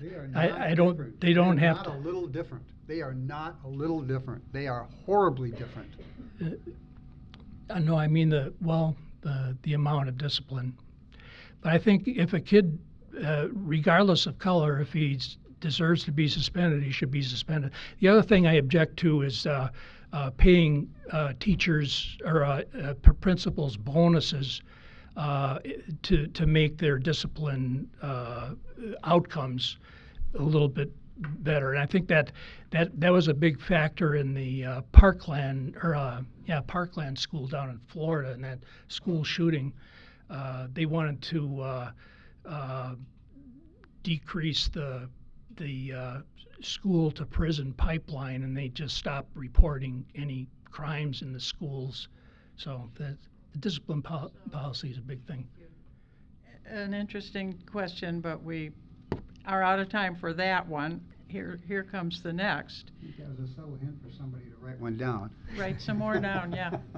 They are I- I don't- they don't have Not to- a little different. They are not a little different. They are horribly different. Uh, no, I mean the well, the the amount of discipline. But I think if a kid, uh, regardless of color, if he deserves to be suspended, he should be suspended. The other thing I object to is uh, uh, paying uh, teachers or uh, uh, principals bonuses uh, to to make their discipline uh, outcomes a little bit better. And I think that that that was a big factor in the uh, Parkland or uh, yeah Parkland school down in Florida and that school shooting. Uh, they wanted to uh, decrease the the school to prison pipeline, and they just stopped reporting any crimes in the schools. So the, the discipline pol- policy is a big thing. An interesting question, but we are out of time for that one. Here, here comes the next. I think that was a subtle hint for somebody to write one down. Write some more down, yeah.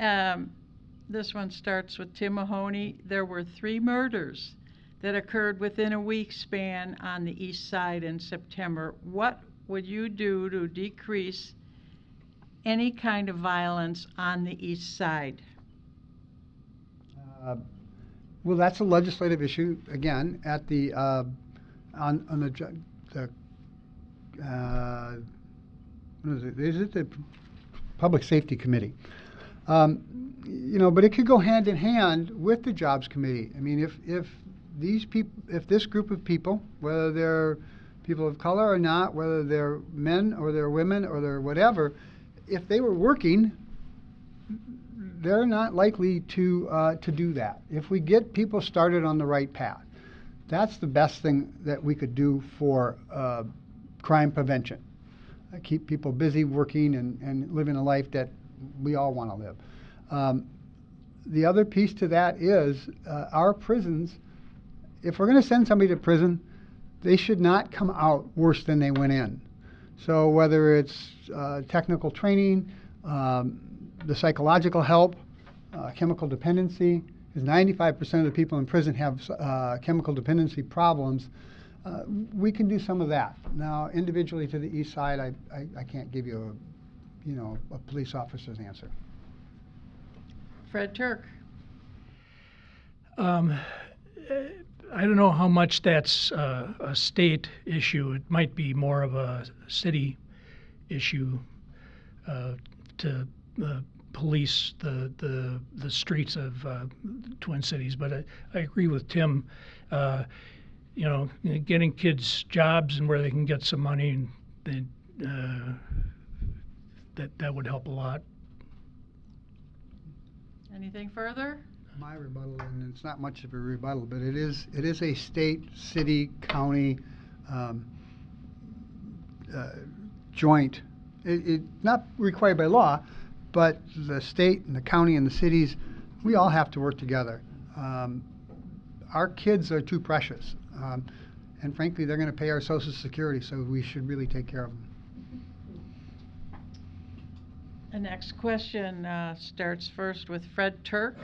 Um, this one starts with Tim Mahoney. There were three murders that occurred within a week span on the east side in September. What would you do to decrease any kind of violence on the east side? Uh, Well, that's a legislative issue, again, at the, uh, on, on the, the, uh, is it, is it the Public Safety Committee? Um, You know, but it could go hand in hand with the Jobs Committee. I mean, if, if these people, if this group of people, whether they're people of color or not, whether they're men or they're women or they're whatever, if they were working, they're not likely to uh, to do that. If we get people started on the right path, that's the best thing that we could do for uh, crime prevention. Uh, keep people busy working and, and living a life that we all want to live. Um, the other piece to that is uh, our prisons. If we're going to send somebody to prison, they should not come out worse than they went in. So whether it's uh, technical training, um, the psychological help, uh, chemical dependency, because 95% of the people in prison have uh, chemical dependency problems. Uh, we can do some of that. Now, individually to the east side, I, I, I can't give you a, you know, a police officer's answer. Fred Turk. Um, I don't know how much that's a state issue. It might be more of a city issue uh, to uh, police the, the the streets of uh, Twin Cities. But I, I agree with Tim. Uh, you know, getting kids jobs and where they can get some money, and uh, that that would help a lot. Anything further? My rebuttal, and it's not much of a rebuttal, but it is, it is a state, city, county, um, uh, joint. It, it, not required by law, but the state and the county and the cities, we all have to work together. Um, our kids are too precious. Um, and frankly, they're going to pay our Social Security, so we should really take care of them. The next question uh, starts first with Fred Turk.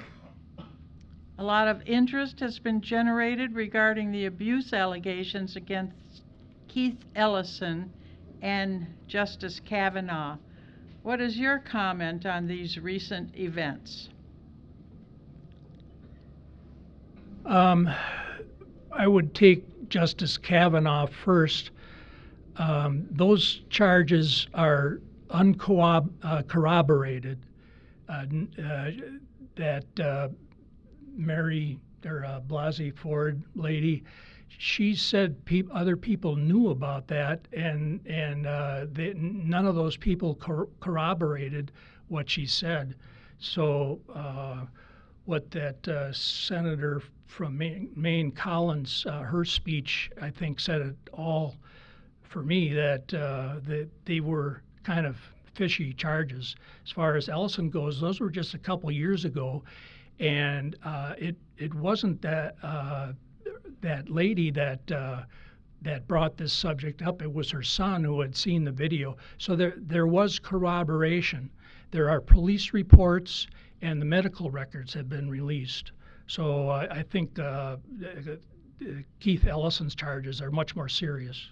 A lot of interest has been generated regarding the abuse allegations against Keith Ellison and Justice Kavanaugh. What is your comment on these recent events? Um, I would take Justice Kavanaugh first. Um, those charges are uncorroborated. Uh, uh, that uh, Mary or uh, Blasey Ford lady, she said peop other people knew about that, and and uh, they, none of those people cor- corroborated what she said. So uh, what that uh, senator from Maine, Maine Collins, uh, her speech, I think, said it all for me that uh, that they were kind of fishy charges. As far as Ellison goes, those were just a couple years ago, and uh, it it wasn't that uh, that lady that. Uh, that brought this subject up. It was her son who had seen the video. So there, there was corroboration. There are police reports, and the medical records have been released. So I, I think uh, uh, Keith Ellison's charges are much more serious.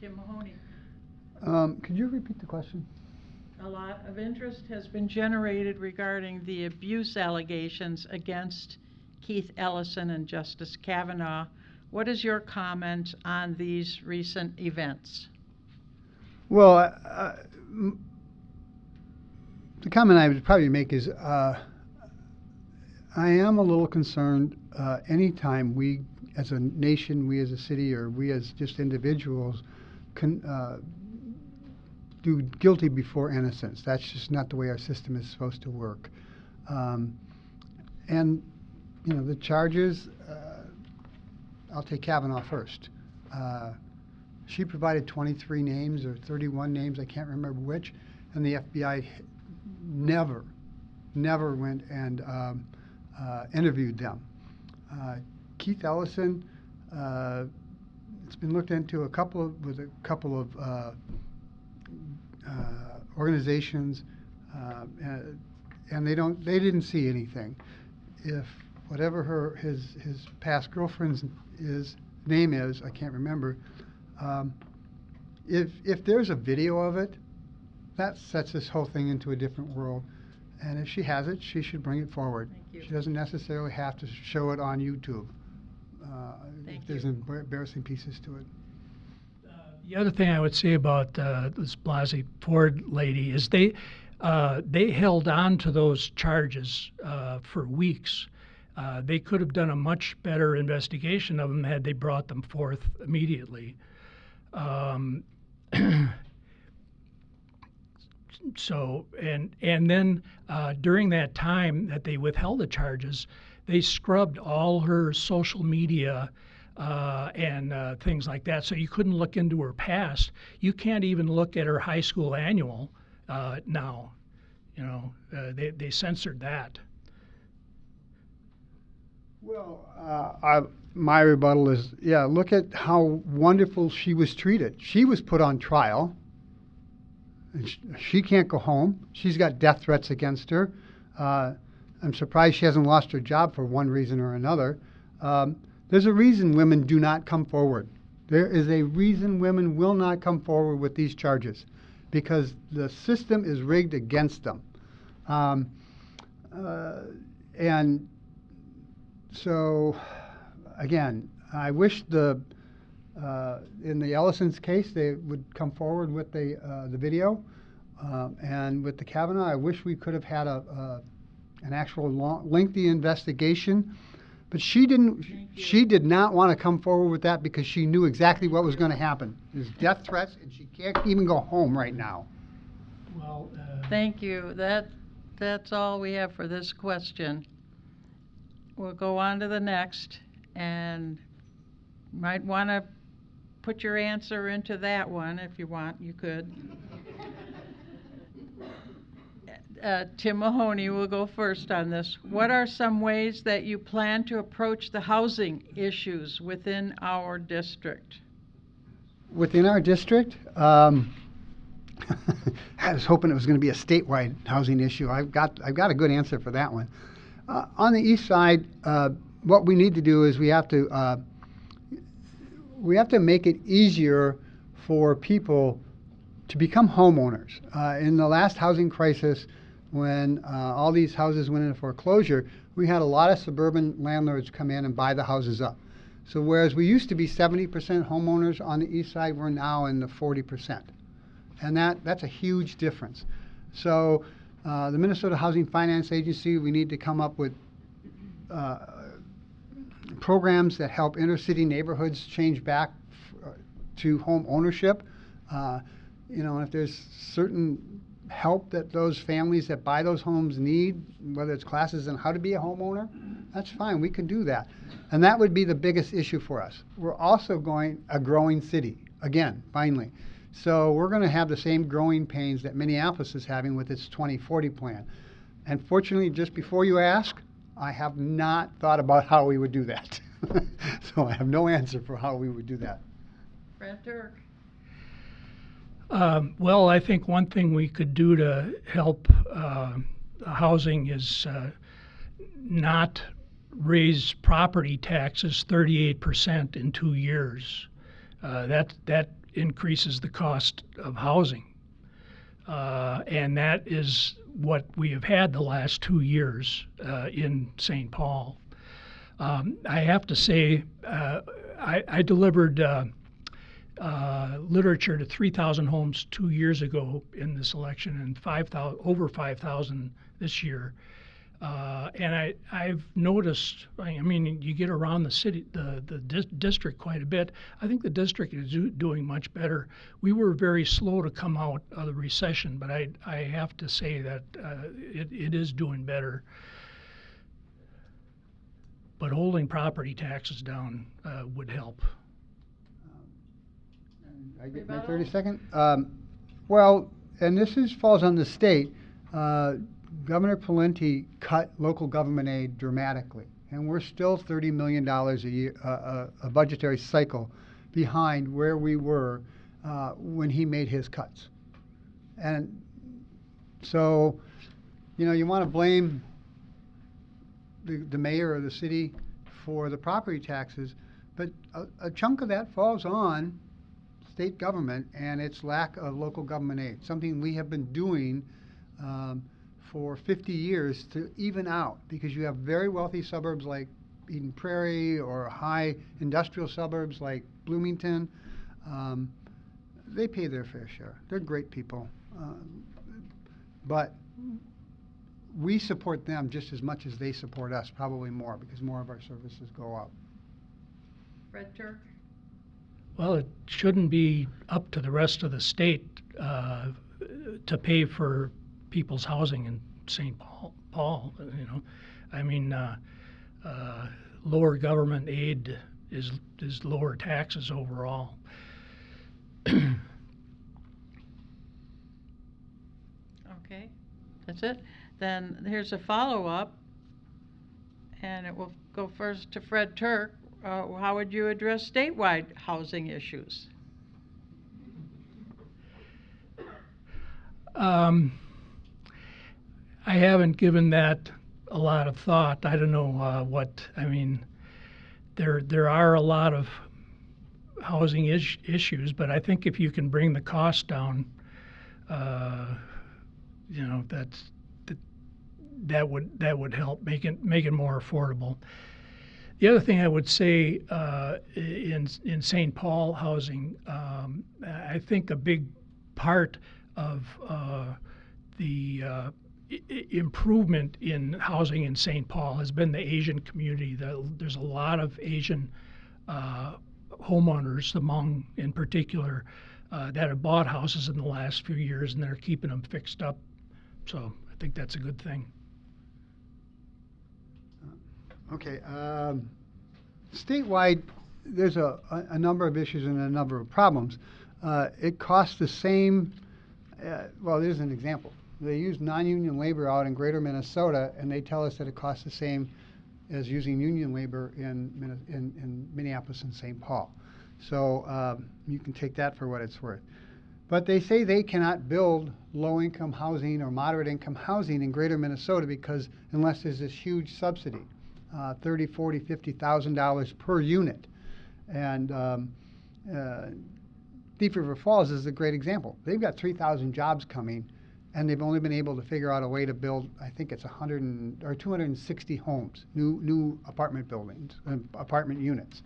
Tim Mahoney. Um, could you repeat the question? A lot of interest has been generated regarding the abuse allegations against Keith Ellison and Justice Kavanaugh. What is your comment on these recent events? Well, uh, the comment I would probably make is uh, I am a little concerned uh, anytime we, as a nation, we as a city, or we as just individuals, can uh, do guilty before innocence. That's just not the way our system is supposed to work. Um, and, you know, the charges, uh, I'll take Kavanaugh first. Uh, she provided 23 names or 31 names, I can't remember which, and the FBI never, never went and um, uh, interviewed them. Uh, Keith Ellison, uh, it's been looked into a couple of, with a couple of uh, organizations, uh, and, and they don't, they didn't see anything. If whatever her his his past girlfriend's is name is, I can't remember. Um, if if there's a video of it, that sets this whole thing into a different world. And if she has it, she should bring it forward. Thank you. She doesn't necessarily have to show it on YouTube. Uh, there's you. embarrassing pieces to it. The other thing I would say about uh, this Blasey Ford lady is they uh, they held on to those charges uh, for weeks. Uh, they could have done a much better investigation of them had they brought them forth immediately. Um, so and and then uh, during that time that they withheld the charges, they scrubbed all her social media uh, and uh, things like that. So you couldn't look into her past. You can't even look at her high school annual uh, now. You know, uh, they they censored that. Well, uh, I, my rebuttal is, yeah, look at how wonderful she was treated. She was put on trial. And sh- she can't go home. She's got death threats against her. Uh, I'm surprised she hasn't lost her job for one reason or another. Um, there's a reason women do not come forward. There is a reason women will not come forward with these charges because the system is rigged against them. Um, uh, and so, again, I wish the, uh, in the Ellison's case, they would come forward with the, uh, the video. Um, and with the Kavanaugh, I wish we could have had a, uh, an actual long, lengthy investigation. But she didn't, she did not want to come forward with that because she knew exactly what was going to happen. There's death threats, and she can't even go home right now. Well, uh, Thank you. That, that's all we have for this question. We'll go on to the next, and might want to put your answer into that one if you want, you could. Uh, Tim Mahoney will go first on this. What are some ways that you plan to approach the housing issues within our district? Within our district, um, I was hoping it was going to be a statewide housing issue. I've got, I've got a good answer for that one. Uh, on the east side, uh, what we need to do is we have to, uh, we have to make it easier for people to become homeowners. Uh, in the last housing crisis, when uh, all these houses went into foreclosure, we had a lot of suburban landlords come in and buy the houses up. So whereas we used to be 70% homeowners on the east side, we're now in the 40%. And that, that's a huge difference. So uh, the Minnesota Housing Finance Agency, we need to come up with uh, programs that help inner city neighborhoods change back uh, to home ownership. Uh, you know, if there's certain help that those families that buy those homes need, whether it's classes on how to be a homeowner, that's fine. We can do that. And that would be the biggest issue for us. We're also going a growing city, again, finally. So we're going to have the same growing pains that Minneapolis is having with its 2040 plan. And fortunately, just before you ask, I have not thought about how we would do that. so I have no answer for how we would do that. Fred Turk? Um, well, I think one thing we could do to help uh, housing is uh, not raise property taxes 38% in two years. Uh, that that increases the cost of housing, uh, and that is what we have had the last two years uh, in St. Paul. Um, I have to say, uh, I, I delivered uh, literature to 3,000 homes two years ago in this election, and 5,000 over 5,000 this year. Uh, and I, I've noticed. I mean, you get around the city, the the dis- district quite a bit. I think the district is do, doing much better. We were very slow to come out of the recession, but I I have to say that uh, it, it is doing better. But holding property taxes down uh, would help. I get my Rebuttal? 30 second? Um, well, and this is, falls on the state. Uh, Governor Pawlenty cut local government aid dramatically, and we're still $30 million a year, uh, uh, a budgetary cycle behind where we were uh, when he made his cuts. And so, you know, you want to blame the, the mayor or the city for the property taxes, but a, a chunk of that falls on state government and its lack of local government aid, something we have been doing um, for 50 years to even out because you have very wealthy suburbs like Eden Prairie or high industrial suburbs like Bloomington. Um, they pay their fair share. They're great people. Um, but we support them just as much as they support us, probably more, because more of our services go up. Fred Turk? Well, it shouldn't be up to the rest of the state uh, to pay for people's housing in St. Paul, Paul, you know. I mean, uh, uh, lower government aid is, is lower taxes overall. Okay, that's it. Then here's a follow-up, and it will go first to Fred Turk. Uh, how would you address statewide housing issues? Um, I haven't given that a lot of thought. I don't know uh, what I mean. There there are a lot of housing is- issues, but I think if you can bring the cost down, uh, you know that's that, that would that would help make it make it more affordable. The other thing I would say uh, in in St. Paul housing, um, I think a big part of uh, the uh, improvement in housing in St. Paul has been the Asian community. The, there's a lot of Asian uh, homeowners, Hmong in particular, uh, that have bought houses in the last few years and they're keeping them fixed up. So I think that's a good thing. Okay, um, statewide, there's a, a, number of issues and a number of problems. Uh, it costs the same, uh, well, there's an example. They use non-union labor out in greater Minnesota, and they tell us that it costs the same as using union labor in, in, in Minneapolis and St. Paul. So, um, you can take that for what it's worth. But they say they cannot build low-income housing or moderate-income housing in greater Minnesota because unless there's this huge subsidy uh, 30, 40, 50,000 dollars per unit. And um, uh, Thief River Falls is a great example. They've got 3,000 jobs coming, and they've only been able to figure out a way to build, I think it's 100 and, or 260 homes, new new apartment buildings, uh, apartment units.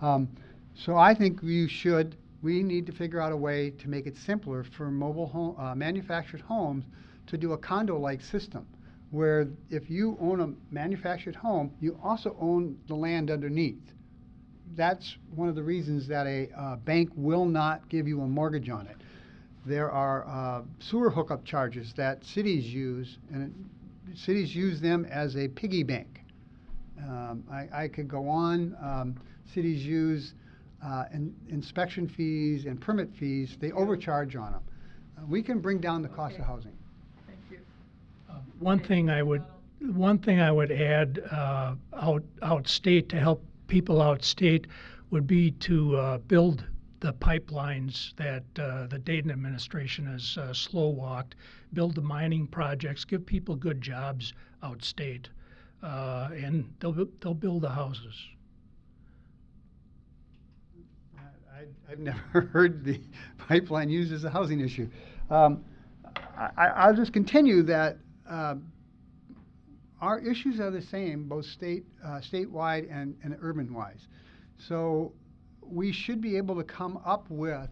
Um, so I think we should, we need to figure out a way to make it simpler for mobile home, uh, manufactured homes to do a condo-like system where if you own a manufactured home, you also own the land underneath. That's one of the reasons that a uh, bank will not give you a mortgage on it. There are uh, sewer hookup charges that cities use, and it- cities use them as a piggy bank. Um, I, I could go on. Um, cities use uh, in, inspection fees and permit fees. They overcharge on them. Uh, we can bring down the cost Okay. of housing. One thing I would, one thing I would add uh, out outstate to help people outstate would be to uh, build the pipelines that uh, the Dayton administration has uh, slow walked. Build the mining projects, give people good jobs outstate, uh, and they'll they'll build the houses. I, I've never heard the pipeline used as a housing issue. Um, I, I- I'll just continue that um, our issues are the same, both state, uh, statewide and, and urban-wise. So we should be able to come up with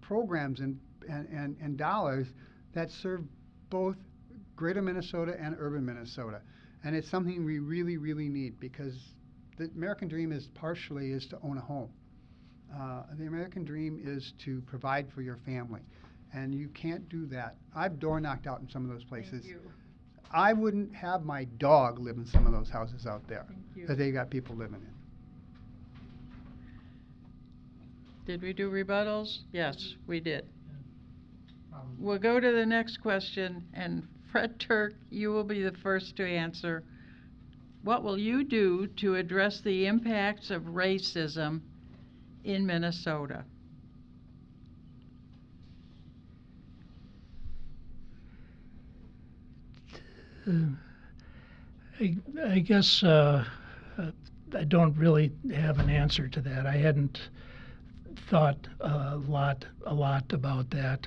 programs and, and, and, and dollars that serve both greater Minnesota and urban Minnesota. And it's something we really, really need because the American dream is partially is to own a home. Uh, the American dream is to provide for your family, and you can't do that. I've door knocked out in some of those places. Thank you. I wouldn't have my dog live in some of those houses out there Thank you. that they got people living in. Did we do rebuttals? Yes, mm-hmm. we did. Um, we'll go to the next question, and Fred Turk, you will be the first to answer. What will you do to address the impacts of racism in Minnesota? I, I guess uh, uh, I don't really have an answer to that. I hadn't thought a lot a lot about that.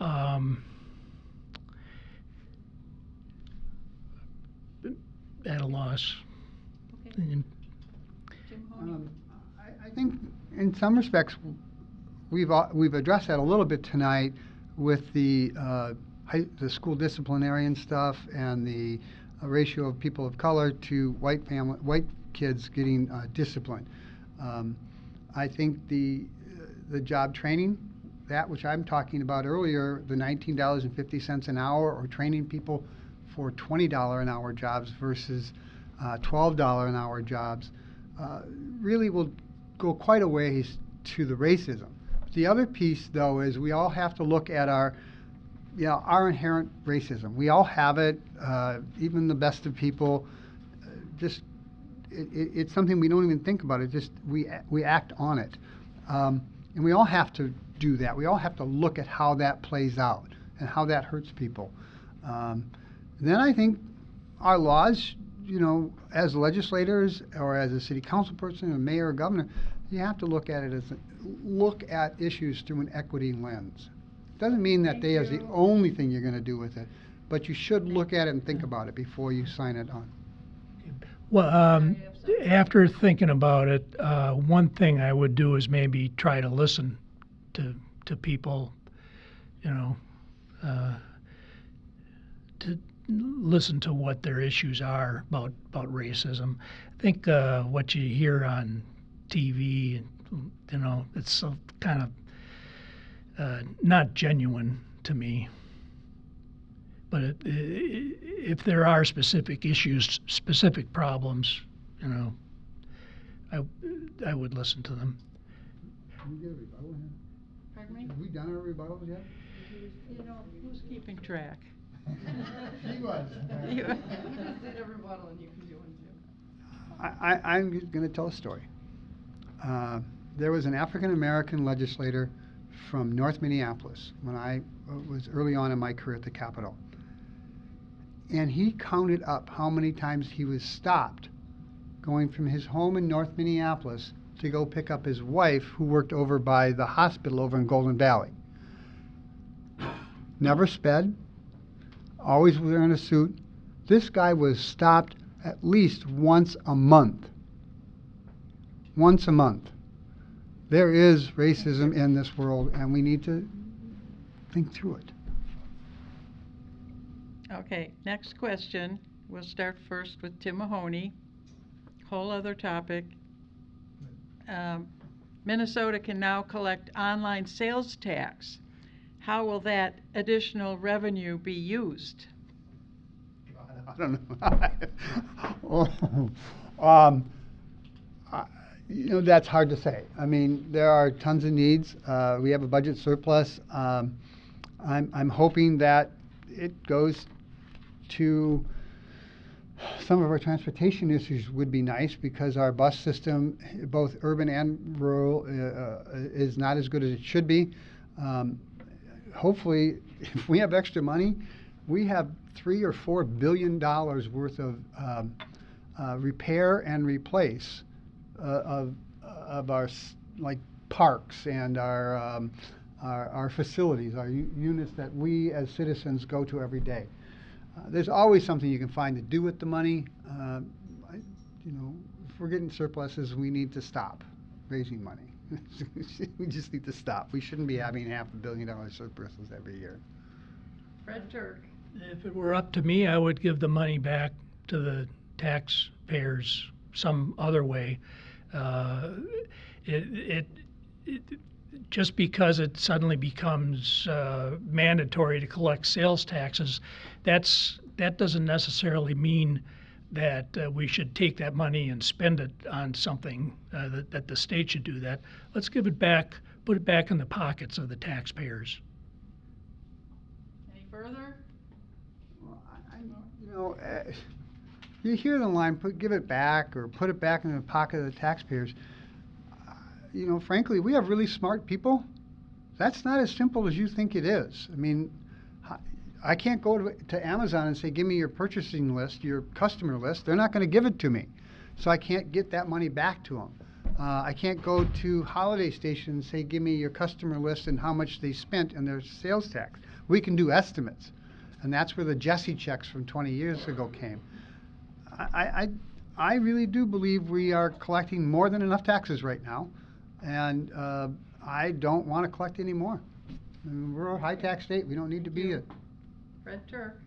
Um, at a loss. And Um, I, I think in some respects, we've, we've addressed that a little bit tonight with the uh, high, the school disciplinarian stuff and the uh, ratio of people of color to white family, white kids getting uh, disciplined. Um, I think the, the job training, that which I'm talking about earlier, the nineteen dollars and fifty cents an hour, or training people for twenty dollar an hour jobs versus uh, twelve dollar an hour jobs, uh, really will go quite a ways to the racism. The other piece, though, is we all have to look at our, know, our inherent racism. We all have it. Uh, even the best of people, uh, just it, it, it's something we don't even think about. It just we we act on it, um, and we all have to do that. We all have to look at how that plays out and how that hurts people. Um, then I think our laws, you know, as legislators or as a city council person, a mayor or governor, you have to look at it as a, look at issues through an equity lens. Doesn't mean that they is the only thing you're going to do with it, but you should look at it and think about it before you sign it on. Well, um, after thinking about it, uh, one thing I would do is maybe try to listen to to people, you know, uh, to listen to what their issues are about about racism. I think uh, what you hear on TV, you know, it's kind of uh, not genuine to me. But it, i i if there are specific issues, specific problems, you know, I, I would listen to them. Pardon me? Have we done our rebuttals yet? You know, who's keeping track? He was. You- I, I, I'm going to tell a story. Uh, there was an African American legislator from North Minneapolis when I uh, was early on in my career at the Capitol. And he counted up how many times he was stopped going from his home in North Minneapolis to go pick up his wife, who worked over by the hospital over in Golden Valley. Never sped, always wearing a suit. This guy was stopped at least once a month. Once a month. There is racism in this world, and we need to think through it. Okay, next question. We'll start first with Tim Mahoney. Whole other topic. Um, Minnesota can now collect online sales tax. How will that additional revenue be used? I don't know. Oh, um, you know, that's hard to say. I mean, there are tons of needs. Uh, we have a budget surplus. Um, I'm, I'm hoping that it goes to some of our transportation issues would be nice because our bus system, both urban and rural, uh, uh, is not as good as it should be. Um, hopefully, if we have extra money, we have three or four billion dollars worth of um, uh, repair and replace of of our like parks and our um, our, our facilities, our u- units that we as citizens go to every day. Uh, there's always something you can find to do with the money. Uh, I, you know, if we're getting surpluses, we need to stop raising money. we just need to stop. We shouldn't be having half a billion dollar surpluses every year. Fred Turk. If it were up to me, I would give the money back to the taxpayers some other way. Uh, it, it, it, just because it suddenly becomes uh, mandatory to collect sales taxes, that's that doesn't necessarily mean that uh, we should take that money and spend it on something uh, that, that the state should do that. Let's give it back, put it back in the pockets of the taxpayers. Any further? Well, I, I, you know, uh, you hear the line, put, give it back, or put it back in the pocket of the taxpayers. Uh, You know, frankly, we have really smart people. That's not as simple as you think it is. I mean, I can't go to, to Amazon and say, give me your purchasing list, your customer list. They're not gonna give it to me. So I can't get that money back to them. Uh, I can't go to Holiday Station and say, give me your customer list and how much they spent and their sales tax. We can do estimates. And that's where the Jesse checks from 20 years ago came. I, I, I really do believe we are collecting more than enough taxes right now, and uh, I don't want to collect any more. I mean, we're a high tax state. We don't need to be a. Fred Turk.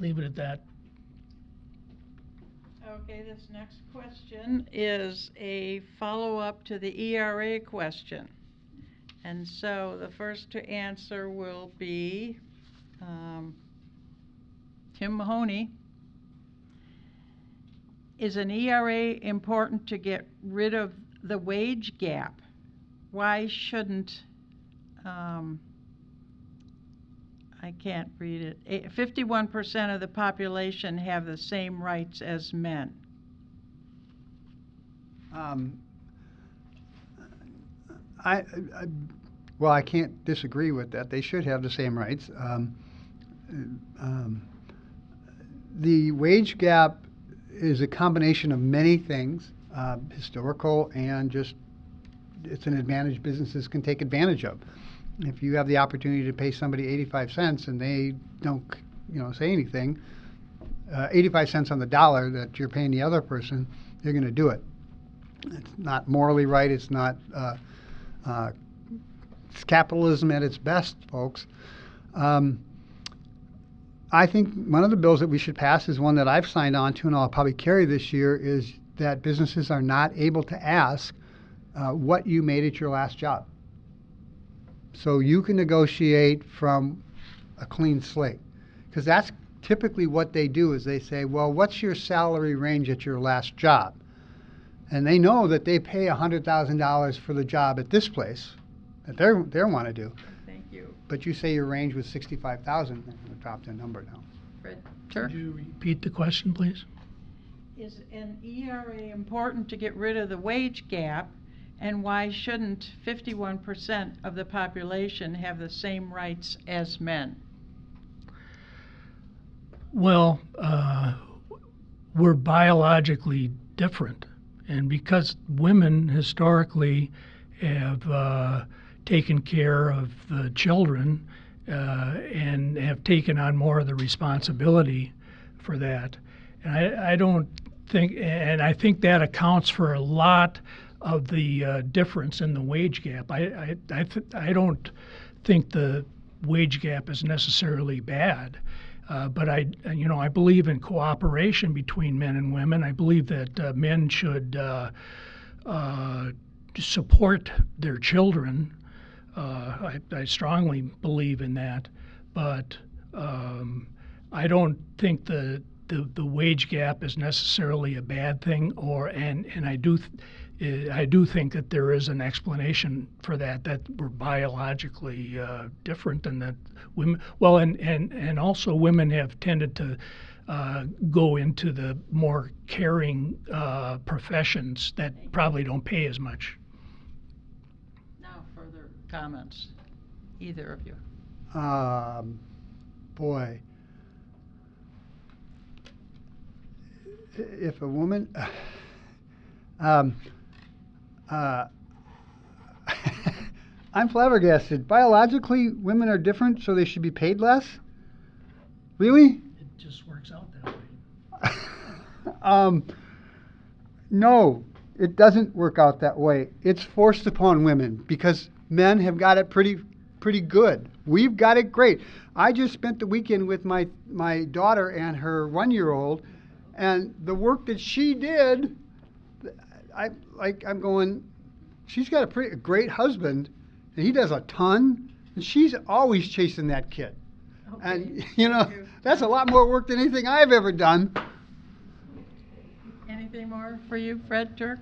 Leave it at that. Okay, this next question is a follow-up to the ERA question. And so the first to answer will be, um, Tim Mahoney. Is an ERA important to get rid of the wage gap? Why shouldn't, um, I can't read it. Eh, Fifty-one percent of the population have the same rights as men. Um, I, I, well, I can't disagree with that. They should have the same rights. Um, um, the wage gap is a combination of many things, uh, historical and just it's an advantage businesses can take advantage of. If you have the opportunity to pay somebody 85 cents and they don't, you know, say anything, uh, 85 cents on the dollar that you're paying the other person, you're going to do it. It's not morally right. It's not. Uh, uh, it's capitalism at its best, folks. Um, I think one of the bills that we should pass is one that I've signed on to, and I'll probably carry this year, is that businesses are not able to ask uh, what you made at your last job. So you can negotiate from a clean slate, because that's typically what they do. Is they say, well, what's your salary range at your last job? and they know that they pay $100,000 for the job at this place that they they want to do. Thank you. But you say your range was 65,000, they're going to drop number now. Fred Turk? Could you repeat the question, please? Is an ERA important to get rid of the wage gap? And why shouldn't fifty-one percent of the population have the same rights as men? Well, uh, we're biologically different. And because women historically have uh, taken care of the children uh, and have taken on more of the responsibility for that. And I, I don't think, and I think that accounts for a lot of the uh, difference in the wage gap. I, I, I, th- I don't think the wage gap is necessarily bad. Uh, but I, you know, I believe in cooperation between men and women. I believe that uh, men should uh, uh, support their children. Uh, I, I strongly believe in that, but um, I don't think the, the the wage gap is necessarily a bad thing. Or and and I do. Th- I do think that there is an explanation for that, that we're biologically uh, different and that women, well, and, and, and also women have tended to uh, go into the more caring uh, professions that probably don't pay as much. Now, further comments, either of you. Um, boy. If a woman. Um, uh, I'm flabbergasted. Biologically, women are different, so they should be paid less? Really? It just works out that way. um, no, it doesn't work out that way. It's forced upon women because men have got it pretty pretty good. We've got it great. I just spent the weekend with my my daughter and her 1-year-old and the work that she did I like I'm going she's got a pretty a great husband and he does a ton and she's always chasing that kid. And you know, that's a lot more work than anything I've ever done. Anything more for you, Fred Turk?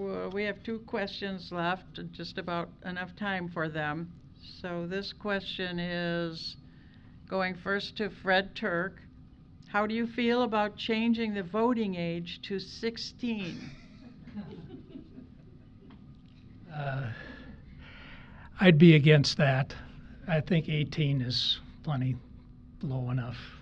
Well, we have two questions left, and just about enough time for them. So this question is going first to Fred Turk. How do you feel about changing the voting age to 16? Uh, I'd be against that. I think 18 is plenty low enough.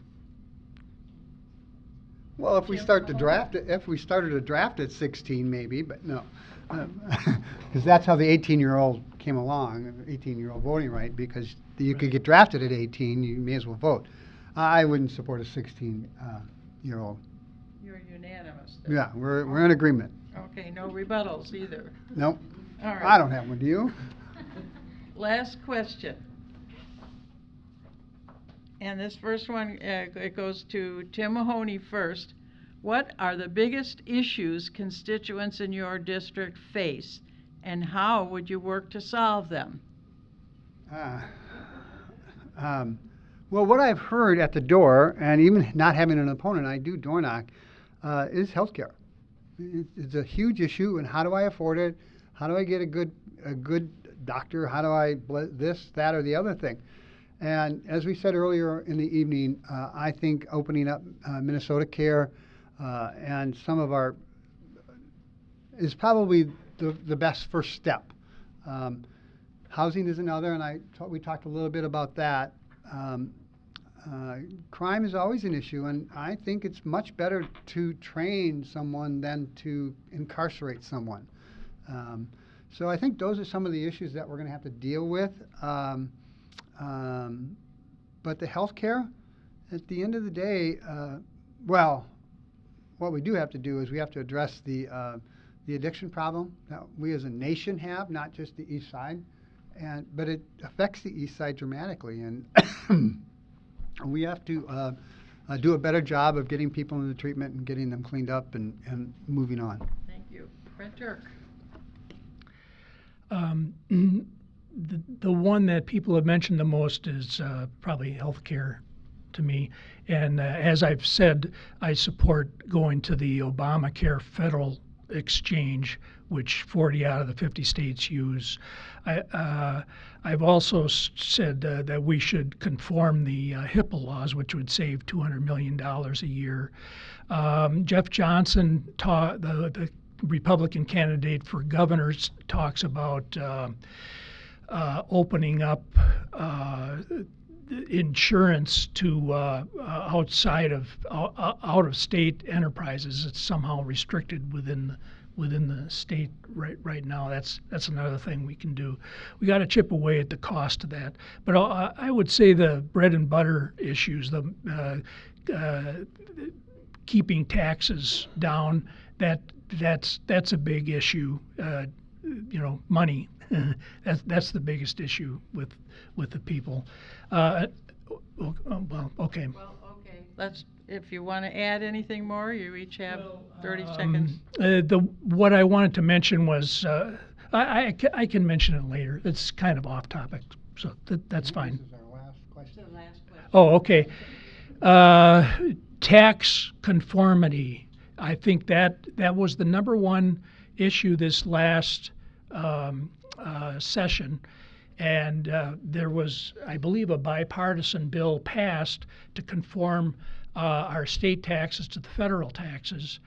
Well, if we Jim start the Mahoney? draft, if we started a draft at 16, maybe, but no, because that's how the 18-year-old came along, 18-year-old voting right, because you could get drafted at 18, you may as well vote. I wouldn't support a 16-year-old. Uh, You're unanimous. then. Yeah, we're we're in agreement. Okay, no rebuttals either. Nope, All right. I don't have one. Do you? Last question. And this first one, uh, it goes to Tim Mahoney first. What are the biggest issues constituents in your district face, and how would you work to solve them? Uh, um, well, what I've heard at the door, and even not having an opponent, I do door knock, uh, is healthcare. It, it's a huge issue, and how do I afford it? How do I get a good a good doctor? How do I ble- this, that, or the other thing? And as we said earlier in the evening, uh, I think opening up uh, Minnesota Care uh, and some of our is probably the, the best first step. Um, housing is another, and I ta- we talked a little bit about that. Um, uh, crime is always an issue, and I think it's much better to train someone than to incarcerate someone. Um, so I think those are some of the issues that we're going to have to deal with. Um, um, but the health care, at the end of the day, uh, well, what we do have to do is we have to address the uh, the addiction problem that we as a nation have, not just the East Side, and but it affects the East Side dramatically, and we have to uh, uh, do a better job of getting people into treatment and getting them cleaned up and, and moving on. Thank you. Fred Turk. Um, the, one that people have mentioned the most is uh, probably healthcare to me. And uh, as I've said, I support going to the Obamacare federal exchange, which 40 out of the 50 states use. I, uh, I've also said uh, that we should conform the uh, HIPAA laws, which would save $200 million a year. Um, Jeff Johnson, the, the Republican candidate for governor, talks about uh, opening up uh, insurance to uh, uh, outside of out of state enterprises. It's somehow restricted within within the state right right now. That's that's another thing we can do. We got to chip away at the cost of that. But I, I would say the bread and butter issues, the uh, keeping taxes down, that that's that's a big issue. Uh, you know, money. that's that's the biggest issue with with the people. Uh, well, well, okay. Well, okay. Let's, if you want to add anything more, you each have 30 Um, seconds. uh, the what I wanted to mention was uh, I, I, I can mention it later. It's kind of off topic, so that, that's fine. This is our last question. The last question. Oh, okay. Uh, tax conformity. I think that that was the number one issue this last um, uh, session. And uh, there was, I believe, a bipartisan bill passed to conform uh, our state taxes to the federal taxes.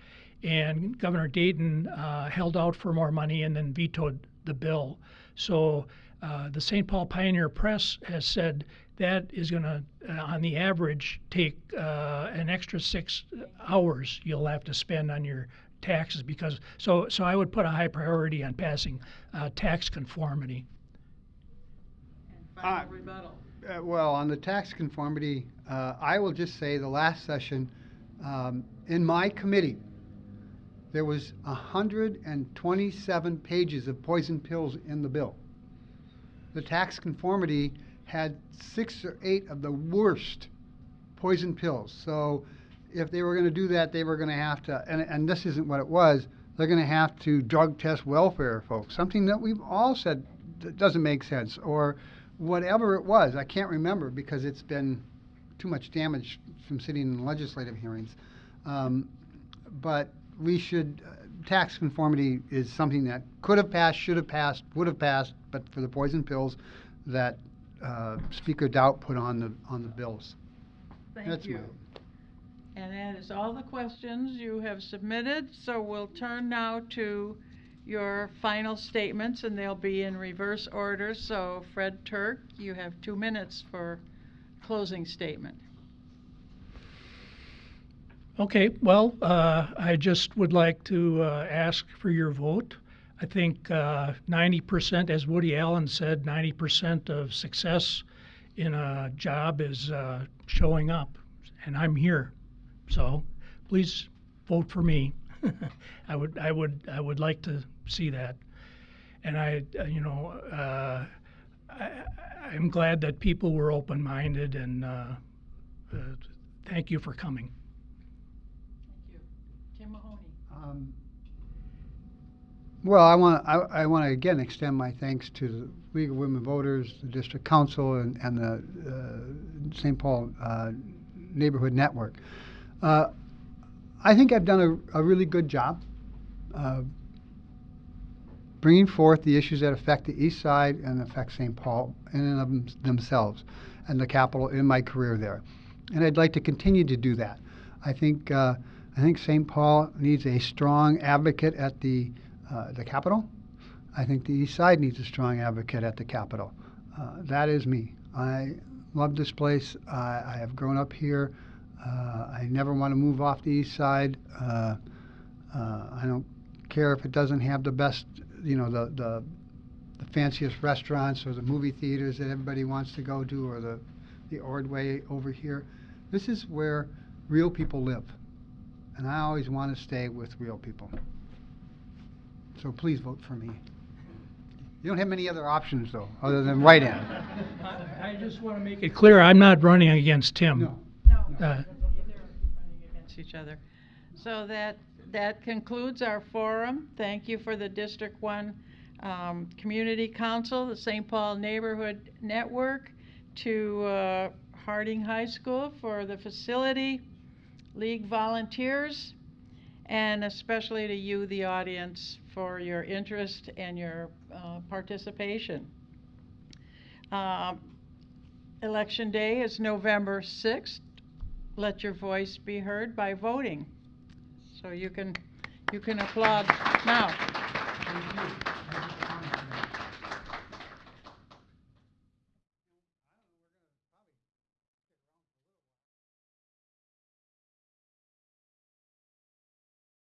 And Governor Dayton uh, held out for more money and then vetoed the bill. So uh, the St. Paul Pioneer Press has said that is going to, uh, on the average, take uh, an extra six hours you'll have to spend on your taxes because so so I would put a high priority on passing uh, tax conformity. And final Uh, rebuttal. Uh, well, on the tax conformity, uh, I will just say the last session, um, in my committee, there was 127 pages of poison pills in the bill. The tax conformity had six or eight of the worst poison pills. So if they were going to do that, they were going to have to, and, and this isn't what it was, they're going to have to drug test welfare folks, something that we've all said doesn't make sense, or whatever it was. I can't remember because it's been too much damage from sitting in legislative hearings. Um, but we should, uh, tax conformity is something that could have passed, should have passed, would have passed, but for the poison pills that uh, Speaker Daudt put on the, on the bills. Thank That's you. And that is all the questions you have submitted, so we'll turn now to your final statements, and they'll be in reverse order. So Fred Turk, you have two minutes for closing statement. Okay, well, uh, I just would like to uh, ask for your vote. I think uh, 90%, as Woody Allen said, 90% of success in a job is uh, showing up, and I'm here. So please vote for me. I would, I would, I would like to see that. And I, uh, you know, uh, I, I'm glad that people were open-minded and uh, uh, thank you for coming. Thank you. Tim Mahoney. Um, Well, I want, I, I want to again extend my thanks to the League of Women Voters, the District Council, and, and the uh, St. Paul uh, Neighborhood Network. Uh, I think I've done a, a really good job uh, bringing forth the issues that affect the East Side and affect St. Paul in and of them- themselves, and the Capitol in my career there. And I'd like to continue to do that. I think uh, I think St. Paul needs a strong advocate at the uh, the Capitol. I think the East Side needs a strong advocate at the Capitol. Uh, that is me. I love this place. I, I have grown up here. Uh, I never want to move off the East Side. Uh, uh, I don't care if it doesn't have the best, you know, the, the the fanciest restaurants or the movie theaters that everybody wants to go to or the the Ordway over here. This is where real people live. And I always want to stay with real people. So please vote for me. You don't have many other options, though, other than write-in. I I just want to make it clear, I'm not running against Tim. No. Uh, against each other. So that, that concludes our forum. Thank you for the District One um, Community Council, the St. Paul Neighborhood Network, to uh, Harding High School for the facility, League volunteers, and especially to you, the audience, for your interest and your uh, participation. Um, Election Day is November 6th. Let your voice be heard by voting. So you can, you can applaud now.